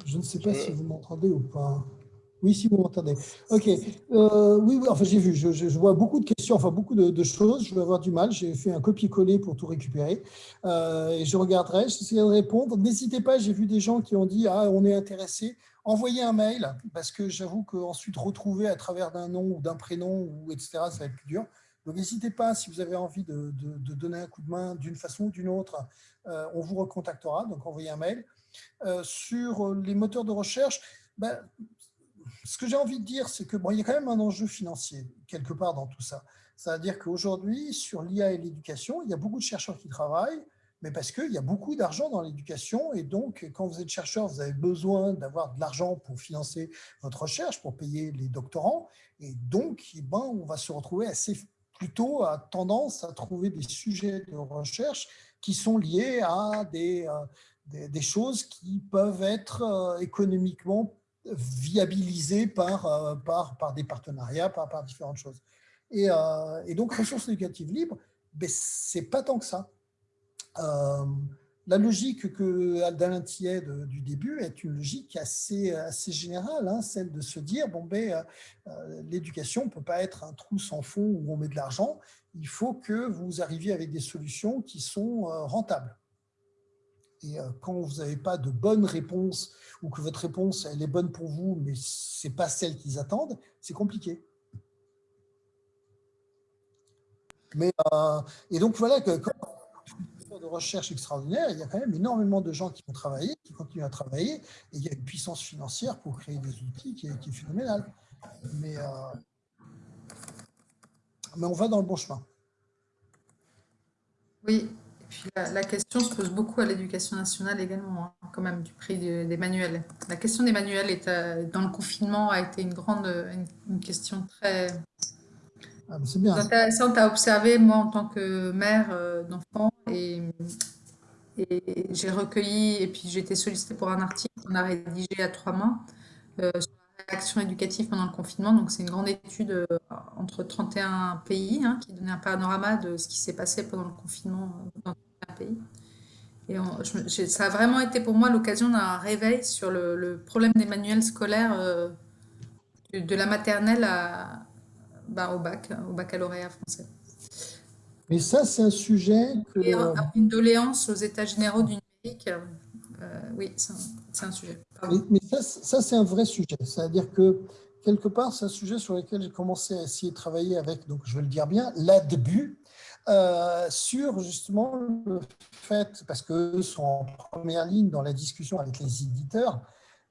je, ne sais pas si vous m'entendez ou pas. Oui, si vous m'entendez. OK. Euh, oui, oui, enfin, j'ai vu. Je, vois beaucoup de questions, enfin, beaucoup de, choses. Je vais avoir du mal. J'ai fait un copier-coller pour tout récupérer. Euh, et je regarderai, j'essaierai de répondre. N'hésitez pas, j'ai vu des gens qui ont dit « Ah, on est intéressé ». Envoyez un mail, parce que j'avoue qu'ensuite, retrouver à travers d'un nom ou d'un prénom, ou etc., ça va être plus dur. Donc, n'hésitez pas, si vous avez envie de, donner un coup de main d'une façon ou d'une autre, euh, on vous recontactera, donc envoyez un mail. Sur les moteurs de recherche, ben, ce que j'ai envie de dire, c'est que bon, il y a quand même un enjeu financier, quelque part, dans tout ça. C'est-à-dire qu'aujourd'hui, sur l'IA et l'éducation, il y a beaucoup de chercheurs qui travaillent, mais parce qu'il y a beaucoup d'argent dans l'éducation, et donc, quand vous êtes chercheur, vous avez besoin d'avoir de l'argent pour financer votre recherche, pour payer les doctorants, et donc, eh ben, on va se retrouver assez plutôt à tendance à trouver des sujets de recherche qui sont liés à des, euh, des, choses qui peuvent être euh, économiquement viabilisées par, euh, par, par des partenariats, par, par différentes choses. Et, et donc, ressources éducatives libres, ben, c'est pas tant que ça la logique que d'Alain Tillet du début est une logique assez, assez générale, hein, celle de se dire bon, ben, euh, euh, l'éducation ne peut pas être un trou sans fond où on met de l'argent, il faut que vous arriviez avec des solutions qui sont euh, rentables. Et quand vous n'avez pas de bonne réponse ou que votre réponse elle est bonne pour vous, mais ce n'est pas celle qu'ils attendent, c'est compliqué. Mais, et donc voilà, que, quand, de recherche extraordinaire, il y a quand même énormément de gens qui ont travaillé, qui continuent à travailler, et il y a une puissance financière pour créer des outils qui est, phénoménale. Mais, euh, mais on va dans le bon chemin. Oui, puis la, question se pose beaucoup à l'éducation nationale également, hein, quand même, du prix des manuels. La question des manuels est, euh, dans le confinement a été une grande une question très ah, intéressante à observer, moi, en tant que mère euh, d'enfants. Et, j'ai recueilli, et puis j'ai été sollicitée pour un article qu'on a rédigé à trois mains euh, sur la réaction éducative pendant le confinement. Donc, c'est une grande étude euh, entre 31 pays hein, qui donnait un panorama de ce qui s'est passé pendant le confinement dans 31 pays. Et ça a vraiment été pour moi l'occasion d'un réveil sur le, problème des manuels scolaires de la maternelle à, bah, au bac, au baccalauréat français. Mais ça, c'est un sujet que... une doléance aux états généraux du numérique, euh, oui, c'est un, sujet. Mais, ça, ça c'est un vrai sujet. C'est-à-dire que, quelque part, c'est un sujet sur lequel j'ai commencé à essayer de travailler avec, donc je vais le dire bien, l'ADBU, euh, sur justement le fait, parce qu'eux sont en première ligne dans la discussion avec les éditeurs,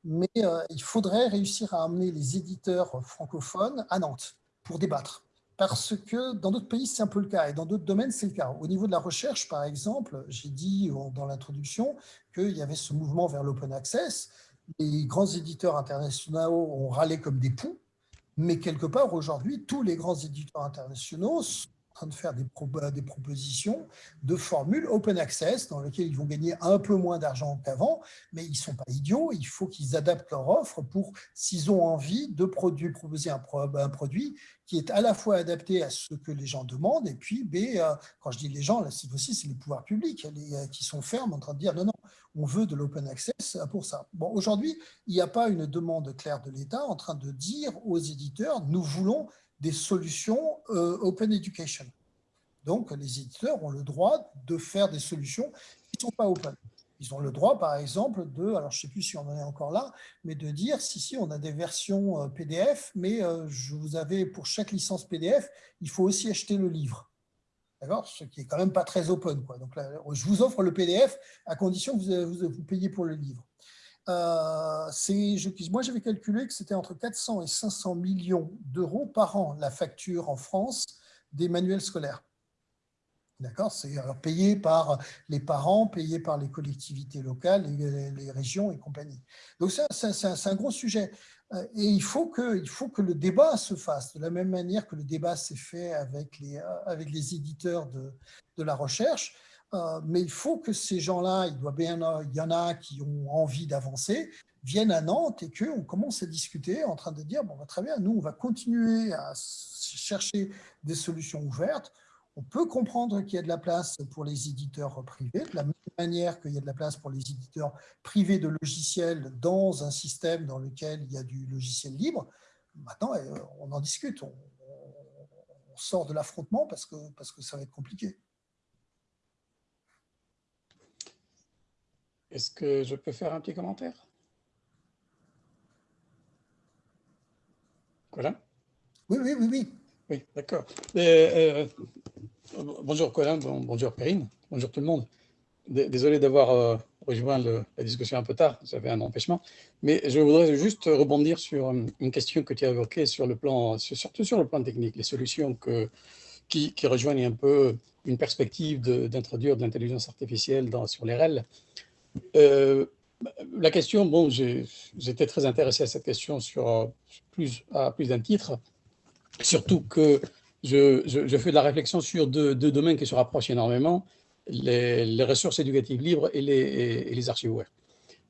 mais euh, il faudrait réussir à amener les éditeurs francophones à Nantes pour débattre. Parce que dans d'autres pays, c'est un peu le cas, et dans d'autres domaines, c'est le cas. Au niveau de la recherche, par exemple, j'ai dit dans l'introduction qu'il y avait ce mouvement vers l'open access. Les grands éditeurs internationaux ont râlé comme des poux, mais quelque part, aujourd'hui, tous les grands éditeurs internationaux de faire des, propositions de formules open access dans lesquelles ils vont gagner un peu moins d'argent qu'avant, mais ils ne sont pas idiots, il faut qu'ils adaptent leur offre pour, s'ils ont envie, de proposer un, produit qui est à la fois adapté à ce que les gens demandent, et puis, B, euh, quand je dis les gens, là, cette fois-ci, c'est les pouvoirs publics euh, qui sont fermes en train de dire non, non, on veut de l'open access pour ça. Bon, aujourd'hui, il n'y a pas une demande claire de l'État en train de dire aux éditeurs, nous voulons des solutions euh, open education. Donc, les éditeurs ont le droit de faire des solutions qui ne sont pas open. Ils ont le droit, par exemple, de, alors je ne sais plus si on en est encore là, mais de dire, si, si, on a des versions euh, PDF, mais euh, je vous avais, pour chaque licence PDF, il faut aussi acheter le livre. D'accord? Ce qui est quand même pas très open. Quoi. Donc là, je vous offre le PDF à condition que vous, vous, payiez pour le livre. Euh, moi, j'avais calculé que c'était entre 400 et 500 millions d'euros par an la facture en France des manuels scolaires. D'accord? C'est payé par les parents, payé par les collectivités locales, les, régions et compagnie. Donc, c'est un, gros sujet. Euh, et il faut, que, il faut que le débat se fasse de la même manière que le débat s'est fait avec les, euh, avec les éditeurs de, de la recherche. Euh, mais il faut que ces gens-là, il, doit bien, il y en a qui ont envie d'avancer, viennent à Nantes et qu'on commence à discuter en train de dire, bon, bah, très bien, nous, on va continuer à chercher des solutions ouvertes. On peut comprendre qu'il y a de la place pour les éditeurs privés, de la même manière qu'il y a de la place pour les éditeurs privés de logiciels dans un système dans lequel il y a du logiciel libre. Maintenant, euh, on en discute, on, sort de l'affrontement parce que, parce que ça va être compliqué. Est-ce que je peux faire un petit commentaire? Colin? Oui, oui, oui, oui. Oui, d'accord. Euh, bonjour Colin, bonjour Perrine, bonjour tout le monde. Désolé d'avoir euh, rejoint la discussion un peu tard, j'avais un empêchement, mais je voudrais juste rebondir sur euh, une question que tu as évoquée sur le plan, surtout sur le plan technique, les solutions que, qui, rejoignent un peu une perspective d'introduire de, l'intelligence artificielle dans, sur les REL. Euh, la question, bon, j'étais très intéressé à cette question sur plus, à plus d'un titre, surtout que je, fais de la réflexion sur deux, domaines qui se rapprochent énormément, les, ressources éducatives libres et les, archives ouvertes.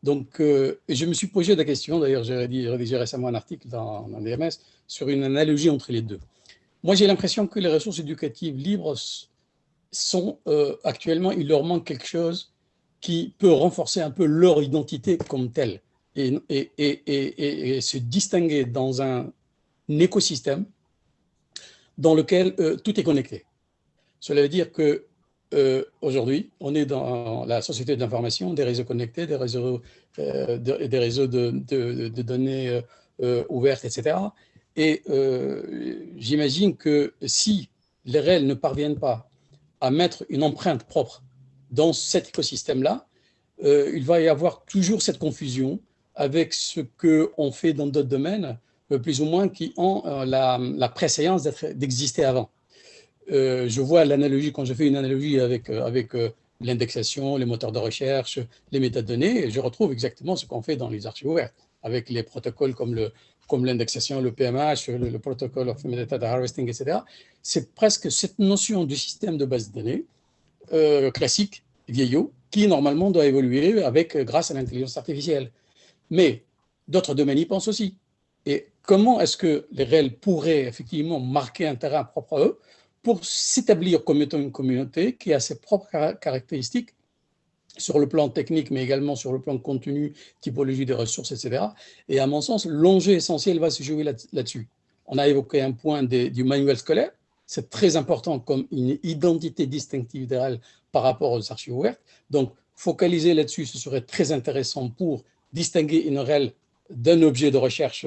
Donc, euh, je me suis posé la question, d'ailleurs j'ai rédigé récemment un article dans, dans DMS sur une analogie entre les deux. Moi, j'ai l'impression que les ressources éducatives libres sont euh, actuellement, il leur manque quelque chose qui peut renforcer un peu leur identité comme telle et, se distinguer dans un écosystème dans lequel euh, tout est connecté. Cela veut dire que euh, aujourd'hui, on est dans la société de l'information, des réseaux connectés, des réseaux, euh, de, des réseaux de données ouvertes, etc. Et j'imagine que si les réels ne parviennent pas à mettre une empreinte propre dans cet écosystème-là, euh, il va y avoir toujours cette confusion avec ce qu'on fait dans d'autres domaines, euh, plus ou moins qui ont euh, la, la préséance d'exister avant. je vois l'analogie, quand je fais une analogie avec, l'indexation, les moteurs de recherche, les métadonnées, je retrouve exactement ce qu'on fait dans les archives ouvertes, avec les protocoles comme le, comme l'indexation, le PMH, le, le protocole of metadata harvesting, etc. C'est presque cette notion du système de base de données classique vieillot, qui normalement doit évoluer avec, euh, grâce à l'intelligence artificielle. Mais d'autres domaines y pensent aussi. Et comment est-ce que les réels pourraient effectivement marquer un terrain propre à eux pour s'établir comme étant une communauté qui a ses propres caractéristiques sur le plan technique, mais également sur le plan contenu, typologie des ressources, etc. Et à mon sens, l'enjeu essentiel va se jouer là-dessus. On a évoqué un point du manuel scolaire, c'est très important comme une identité distinctive REL par rapport aux archives ouvertes. Donc, focaliser là-dessus, ce serait très intéressant pour distinguer une REL d'un objet de recherche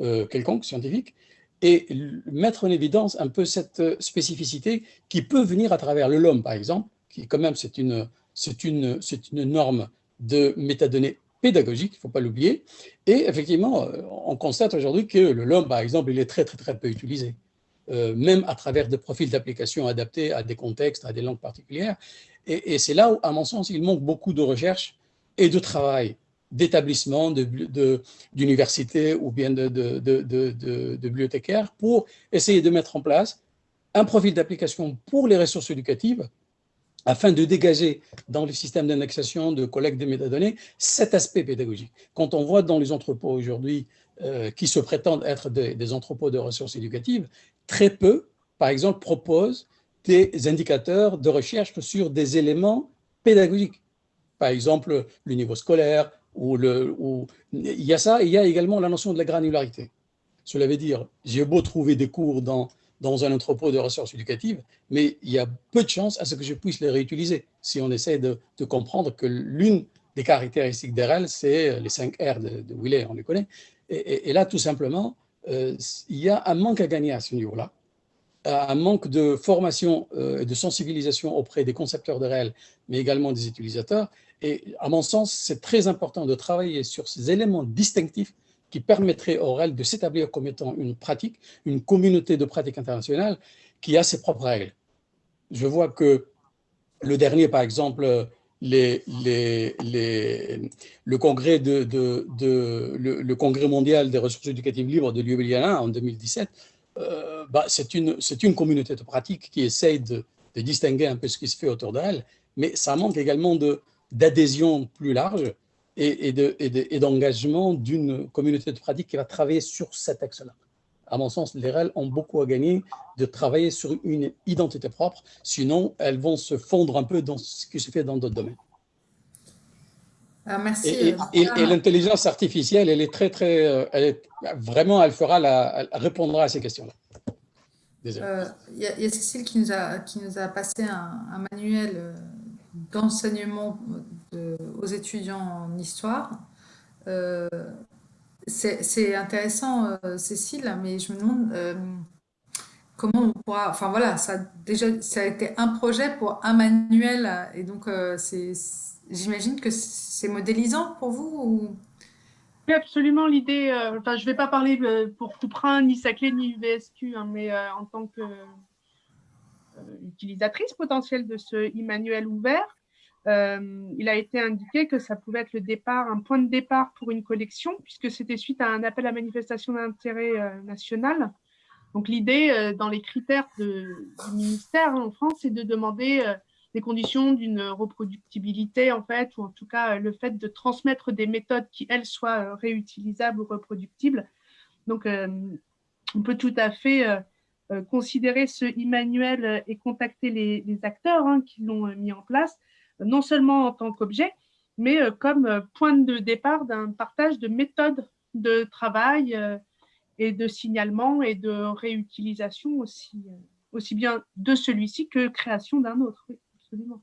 euh, quelconque, scientifique, et mettre en évidence un peu cette spécificité qui peut venir à travers le LOM, par exemple, qui quand même, c'est une, une, une norme de métadonnées pédagogique, il ne faut pas l'oublier. Et effectivement, on constate aujourd'hui que le LOM, par exemple, il est très, très, très peu utilisé. Même à travers des profils d'application adaptés à des contextes, à des langues particulières. Et, c'est là où, à mon sens, il manque beaucoup de recherche et de travail d'établissements, d'universités ou bien de, de, bibliothécaires pour essayer de mettre en place un profil d'application pour les ressources éducatives afin de dégager dans le système d'indexation, de collecte des métadonnées, cet aspect pédagogique. Quand on voit dans les entrepôts aujourd'hui euh, qui se prétendent être des, entrepôts de ressources éducatives, très peu, par exemple, proposent des indicateurs de recherche sur des éléments pédagogiques. Par exemple, le niveau scolaire, ou, il y a ça, il y a également la notion de la granularité. Cela veut dire, j'ai beau trouver des cours dans dans un entrepôt de ressources éducatives, mais il y a peu de chances à ce que je puisse les réutiliser si on essaie de, comprendre que l'une des caractéristiques d'RL, c'est les 5 R de, de Willet, on les connaît. Et, là, tout simplement, il y a un manque à gagner à ce niveau-là, un manque de formation euh, et de sensibilisation auprès des concepteurs de RL, mais également des utilisateurs. Et à mon sens, c'est très important de travailler sur ces éléments distinctifs qui permettrait au REL de s'établir comme étant une pratique, une communauté de pratique internationale qui a ses propres règles. Je vois que le dernier, par exemple, le, congrès mondial des ressources éducatives libres de Ljubljana en 2017, euh, bah, c'est une, communauté de pratique qui essaye de, distinguer un peu ce qui se fait autour d'elle, mais ça manque également d'adhésion plus large et, d'engagement d'une communauté de pratique qui va travailler sur cet axe-là. À mon sens, les REL ont beaucoup à gagner de travailler sur une identité propre, sinon elles vont se fondre un peu dans ce qui se fait dans d'autres domaines. Ah, merci. Et, l'intelligence artificielle, elle est très, très, euh, elle est, vraiment, elle fera la, répondra à ces questions-là. Euh, il y, a Cécile qui nous a, qui nous a passé un, un manuel euh, d'enseignement aux étudiants en histoire. Euh, c'est intéressant, euh, Cécile, mais je me demande euh, comment on pourra... Enfin voilà, ça, déjà, ça a été un projet pour un manuel, et donc j'imagine que c'est modélisant pour vous ou... Oui, absolument. L'idée, enfin, je ne vais pas parler pour Couperin, ni Saclay, ni UVSQ, hein, mais en tant que utilisatrice potentielle de ce e-manuel ouvert, euh, il a été indiqué que ça pouvait être le départ, un point de départ pour une collection, puisque c'était suite à un appel à manifestation d'intérêt euh, national. Donc l'idée, euh, dans les critères du ministère hein, en France, c'est de demander des conditions d'une reproductibilité, en fait, ou en tout cas le fait de transmettre des méthodes qui, elles, soient réutilisables ou reproductibles. Donc, on peut tout à fait considérer ce e-manuel et contacter les, acteurs hein, qui l'ont mis en place non seulement en tant qu'objet, mais euh, comme euh, point de départ d'un partage de méthodes de travail euh, et de signalement et de réutilisation aussi, aussi bien de celui-ci que création d'un autre. Oui, absolument.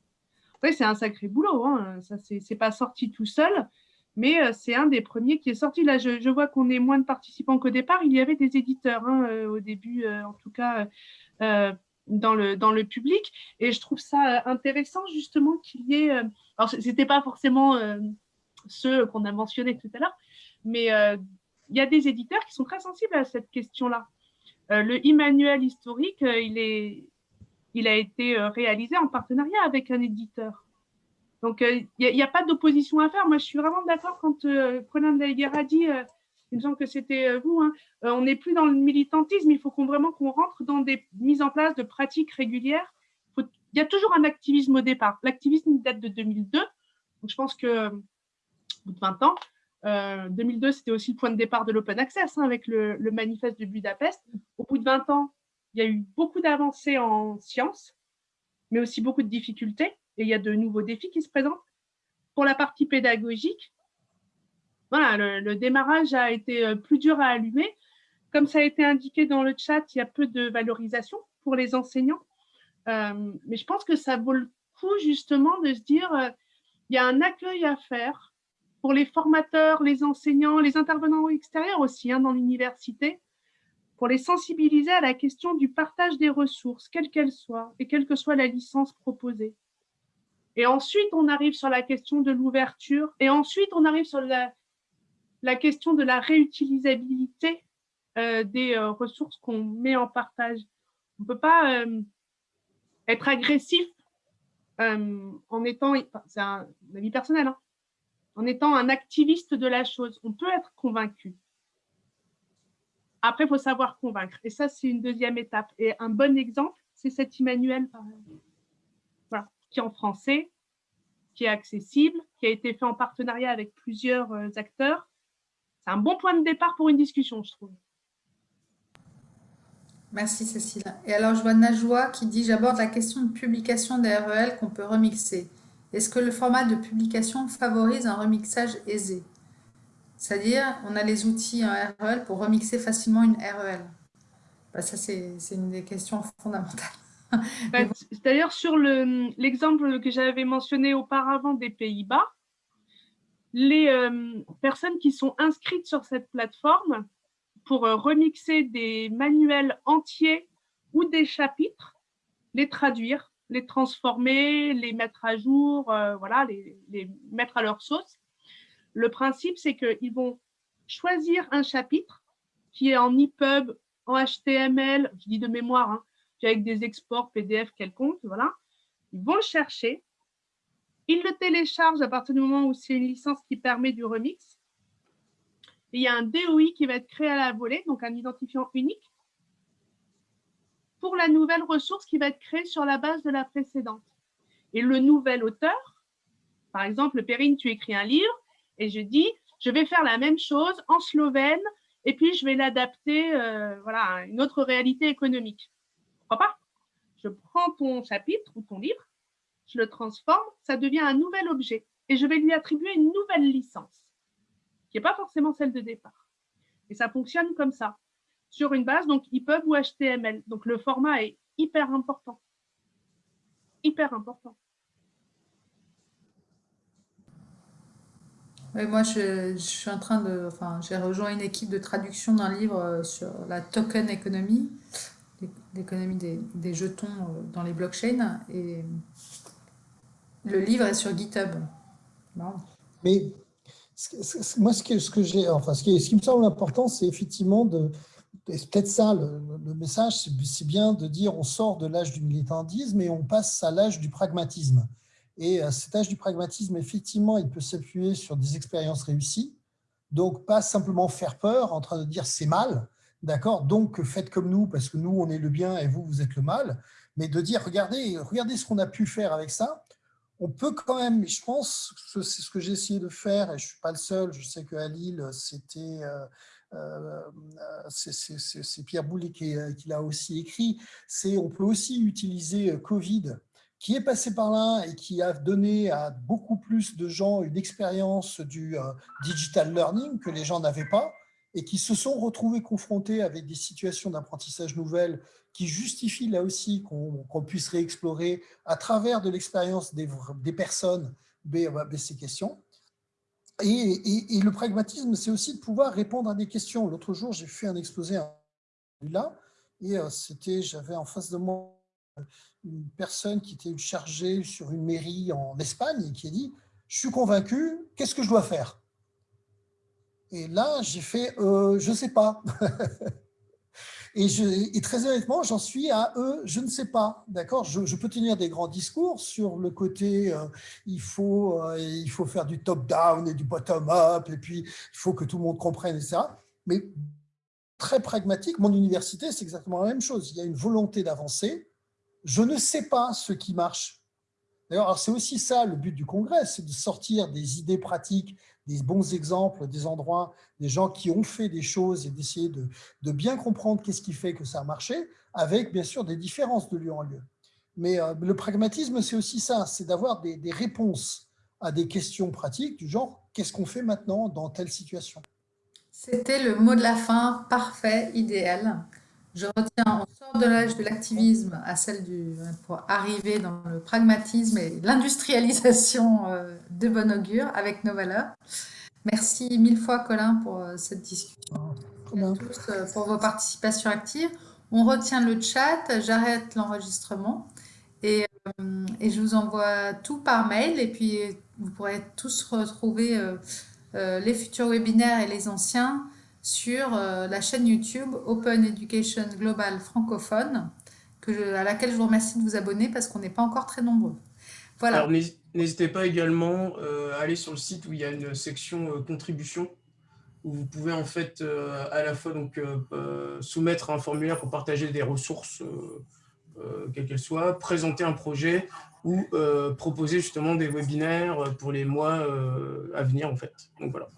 C'est un sacré boulot. Hein. Ça, c'est pas sorti tout seul, mais c'est un des premiers qui est sorti. Là, je, vois qu'on est moins de participants qu'au départ. Il y avait des éditeurs hein, au début, en tout cas, dans le, dans le public. Et je trouve ça euh, intéressant justement qu'il y ait... Euh, alors, ce n'était pas forcément euh, ceux qu'on a mentionnés tout à l'heure, mais il y a des éditeurs qui sont très sensibles à cette question-là. le e-manuel historique, il, est, il a été réalisé en partenariat avec un éditeur. Donc, il n'y a, pas d'opposition à faire. Moi, je suis vraiment d'accord quand Colin Delguer a dit il me semble que c'était euh, vous, hein. euh, on n'est plus dans le militantisme, il faut vraiment qu'on rentre dans des mises en place de pratiques régulières. il y a toujours un activisme au départ. L'activisme date de 2002, donc je pense que au bout de 20 ans, 2002, euh, c'était aussi le point de départ de l'open access hein, avec le, le, manifeste de Budapest. Au bout de 20 ans, il y a eu beaucoup d'avancées en sciences, mais aussi beaucoup de difficultés, et il y a de nouveaux défis qui se présentent. Pour la partie pédagogique, le, démarrage a été euh, plus dur à allumer. Comme ça a été indiqué dans le chat, il y a peu de valorisation pour les enseignants. Euh, mais je pense que ça vaut le coup justement de se dire, euh, il y a un accueil à faire pour les formateurs, les enseignants, les intervenants extérieurs aussi hein, dans l'université, pour les sensibiliser à la question du partage des ressources, quelle qu'elle soit, et quelle que soit la licence proposée. Et ensuite, on arrive sur la question de l'ouverture, et ensuite, on arrive sur la, la question de la réutilisabilité euh, des euh, ressources qu'on met en partage. On ne peut pas être agressif en étant, c'est un avis personnel, hein, en étant un activiste de la chose. On peut être convaincu. Après, il faut savoir convaincre. Et ça, c'est une deuxième étape. Et un bon exemple, c'est cet Emmanuel, qui est en français, qui est accessible, qui a été fait en partenariat avec plusieurs euh, acteurs. C'est un bon point de départ pour une discussion, je trouve. Merci Cécile. Et alors, je vois Najwa qui dit « J'aborde la question de publication des REL qu'on peut remixer. Est-ce que le format de publication favorise un remixage aisé ?» C'est-à-dire, on a les outils en REL pour remixer facilement une REL. Bah, ça, c'est une des questions fondamentales. Bah, d'ailleurs, sur l'exemple que j'avais mentionné auparavant des Pays-Bas, les euh, personnes qui sont inscrites sur cette plateforme pour euh, remixer des manuels entiers ou des chapitres, les traduire, les transformer, les mettre à jour, euh, voilà, les, mettre à leur sauce. Le principe, c'est qu'ils vont choisir un chapitre qui est en EPUB, en HTML, je dis de mémoire, hein, avec des exports PDF quelconques, voilà. Ils vont le chercher, ils le téléchargent à partir du moment où c'est une licence qui permet du remix. il y a un DOI qui va être créé à la volée, donc un identifiant unique, pour la nouvelle ressource qui va être créée sur la base de la précédente. Et le nouvel auteur, par exemple, Perrine, tu écris un livre, et je dis, je vais faire la même chose en slovène, et puis je vais l'adapter euh, voilà, à une autre réalité économique. Pourquoi pas? Je prends ton chapitre ou ton livre, je le transforme, ça devient un nouvel objet, et je vais lui attribuer une nouvelle licence, qui n'est pas forcément celle de départ. Et ça fonctionne comme ça, sur une base, donc EPUB ou HTML. Donc le format est hyper important. Hyper important. Oui, moi, je, suis en train de... Enfin, j'ai rejoint une équipe de traduction d'un livre euh, sur la token economy, l'économie des, jetons euh, dans les blockchains. Et le livre est sur GitHub. Mais moi, ce que, j'ai, enfin, ce qui, me semble important, c'est effectivement de, peut-être ça le, le message, c'est bien de dire on sort de l'âge du militantisme et on passe à l'âge du pragmatisme. Et cet âge du pragmatisme, effectivement, il peut s'appuyer sur des expériences réussies. Donc, pas simplement faire peur en train de dire c'est mal, d'accord? Donc, faites comme nous parce que nous, on est le bien et vous, vous êtes le mal. Mais de dire, regardez, regardez ce qu'on a pu faire avec ça. On peut quand même, je pense, c'est ce que j'ai essayé de faire et je ne suis pas le seul. Je sais qu'à Lille, c'était... Euh, euh, c'est Pierre Boulet qui, l'a aussi écrit, c'est on peut aussi utiliser Covid qui est passé par là et qui a donné à beaucoup plus de gens une expérience du euh, digital learning que les gens n'avaient pas et qui se sont retrouvés confrontés avec des situations d'apprentissage nouvelles qui justifient là aussi qu'on puisse réexplorer à travers de l'expérience des, personnes ces questions. Et, et, le pragmatisme, c'est aussi de pouvoir répondre à des questions. L'autre jour, j'ai fait un exposé là, et euh, c'était, j'avais en face de moi une personne qui était chargée sur une mairie en Espagne et qui a dit « Je suis convaincu, qu'est-ce que je dois faire ?» Et là, j'ai fait euh, Je ne sais pas ». Et, très honnêtement, j'en suis à eux, je ne sais pas, d'accord? Je, peux tenir des grands discours sur le côté, euh, il, euh, il faut faire du top-down et du bottom-up, et puis il faut que tout le monde comprenne, etc. Mais très pragmatique, mon université, c'est exactement la même chose. Il y a une volonté d'avancer, je ne sais pas ce qui marche. D'ailleurs, c'est aussi ça le but du congrès, c'est de sortir des idées pratiques, des bons exemples, des endroits, des gens qui ont fait des choses et d'essayer de, bien comprendre qu'est-ce qui fait que ça a marché, avec bien sûr des différences de lieu en lieu. Mais euh, le pragmatisme, c'est aussi ça, c'est d'avoir des, des réponses à des questions pratiques du genre « qu'est-ce qu'on fait maintenant dans telle situation ?» C'était le mot de la fin, parfait, idéal. Je retiens, on sort de l'âge de l'activisme à celle du, pour arriver dans le pragmatisme et l'industrialisation euh, de bon augure avec nos valeurs. Merci mille fois Colin pour euh, cette discussion. Merci à tous euh, pour vos participations actives. On retient le chat, j'arrête l'enregistrement et, et, je vous envoie tout par mail et puis vous pourrez tous retrouver les futurs webinaires et les anciens sur euh, la chaîne YouTube Open Education Global francophone que à laquelle je vous remercie de vous abonner parce qu'on n'est pas encore très nombreux. Voilà. Alors, n'hésitez pas également à aller sur le site où il y a une section contribution où vous pouvez en fait à la fois donc, soumettre un formulaire pour partager des ressources, quelles qu'elles soient, présenter un projet ou proposer justement des webinaires pour les mois à venir en fait. Donc voilà.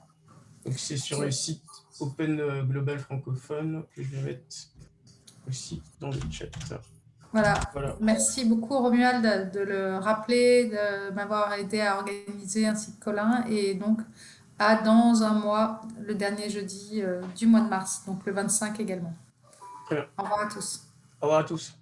Donc c'est sur le site Open Global Francophone que je vais mettre aussi dans le chat. Voilà. Merci beaucoup Romuald de le rappeler, de m'avoir aidé à organiser ainsi que Colin. Et donc, à dans un mois, le dernier jeudi euh, du mois de mars, donc le 25 également. Très bien. Au revoir à tous. Au revoir à tous.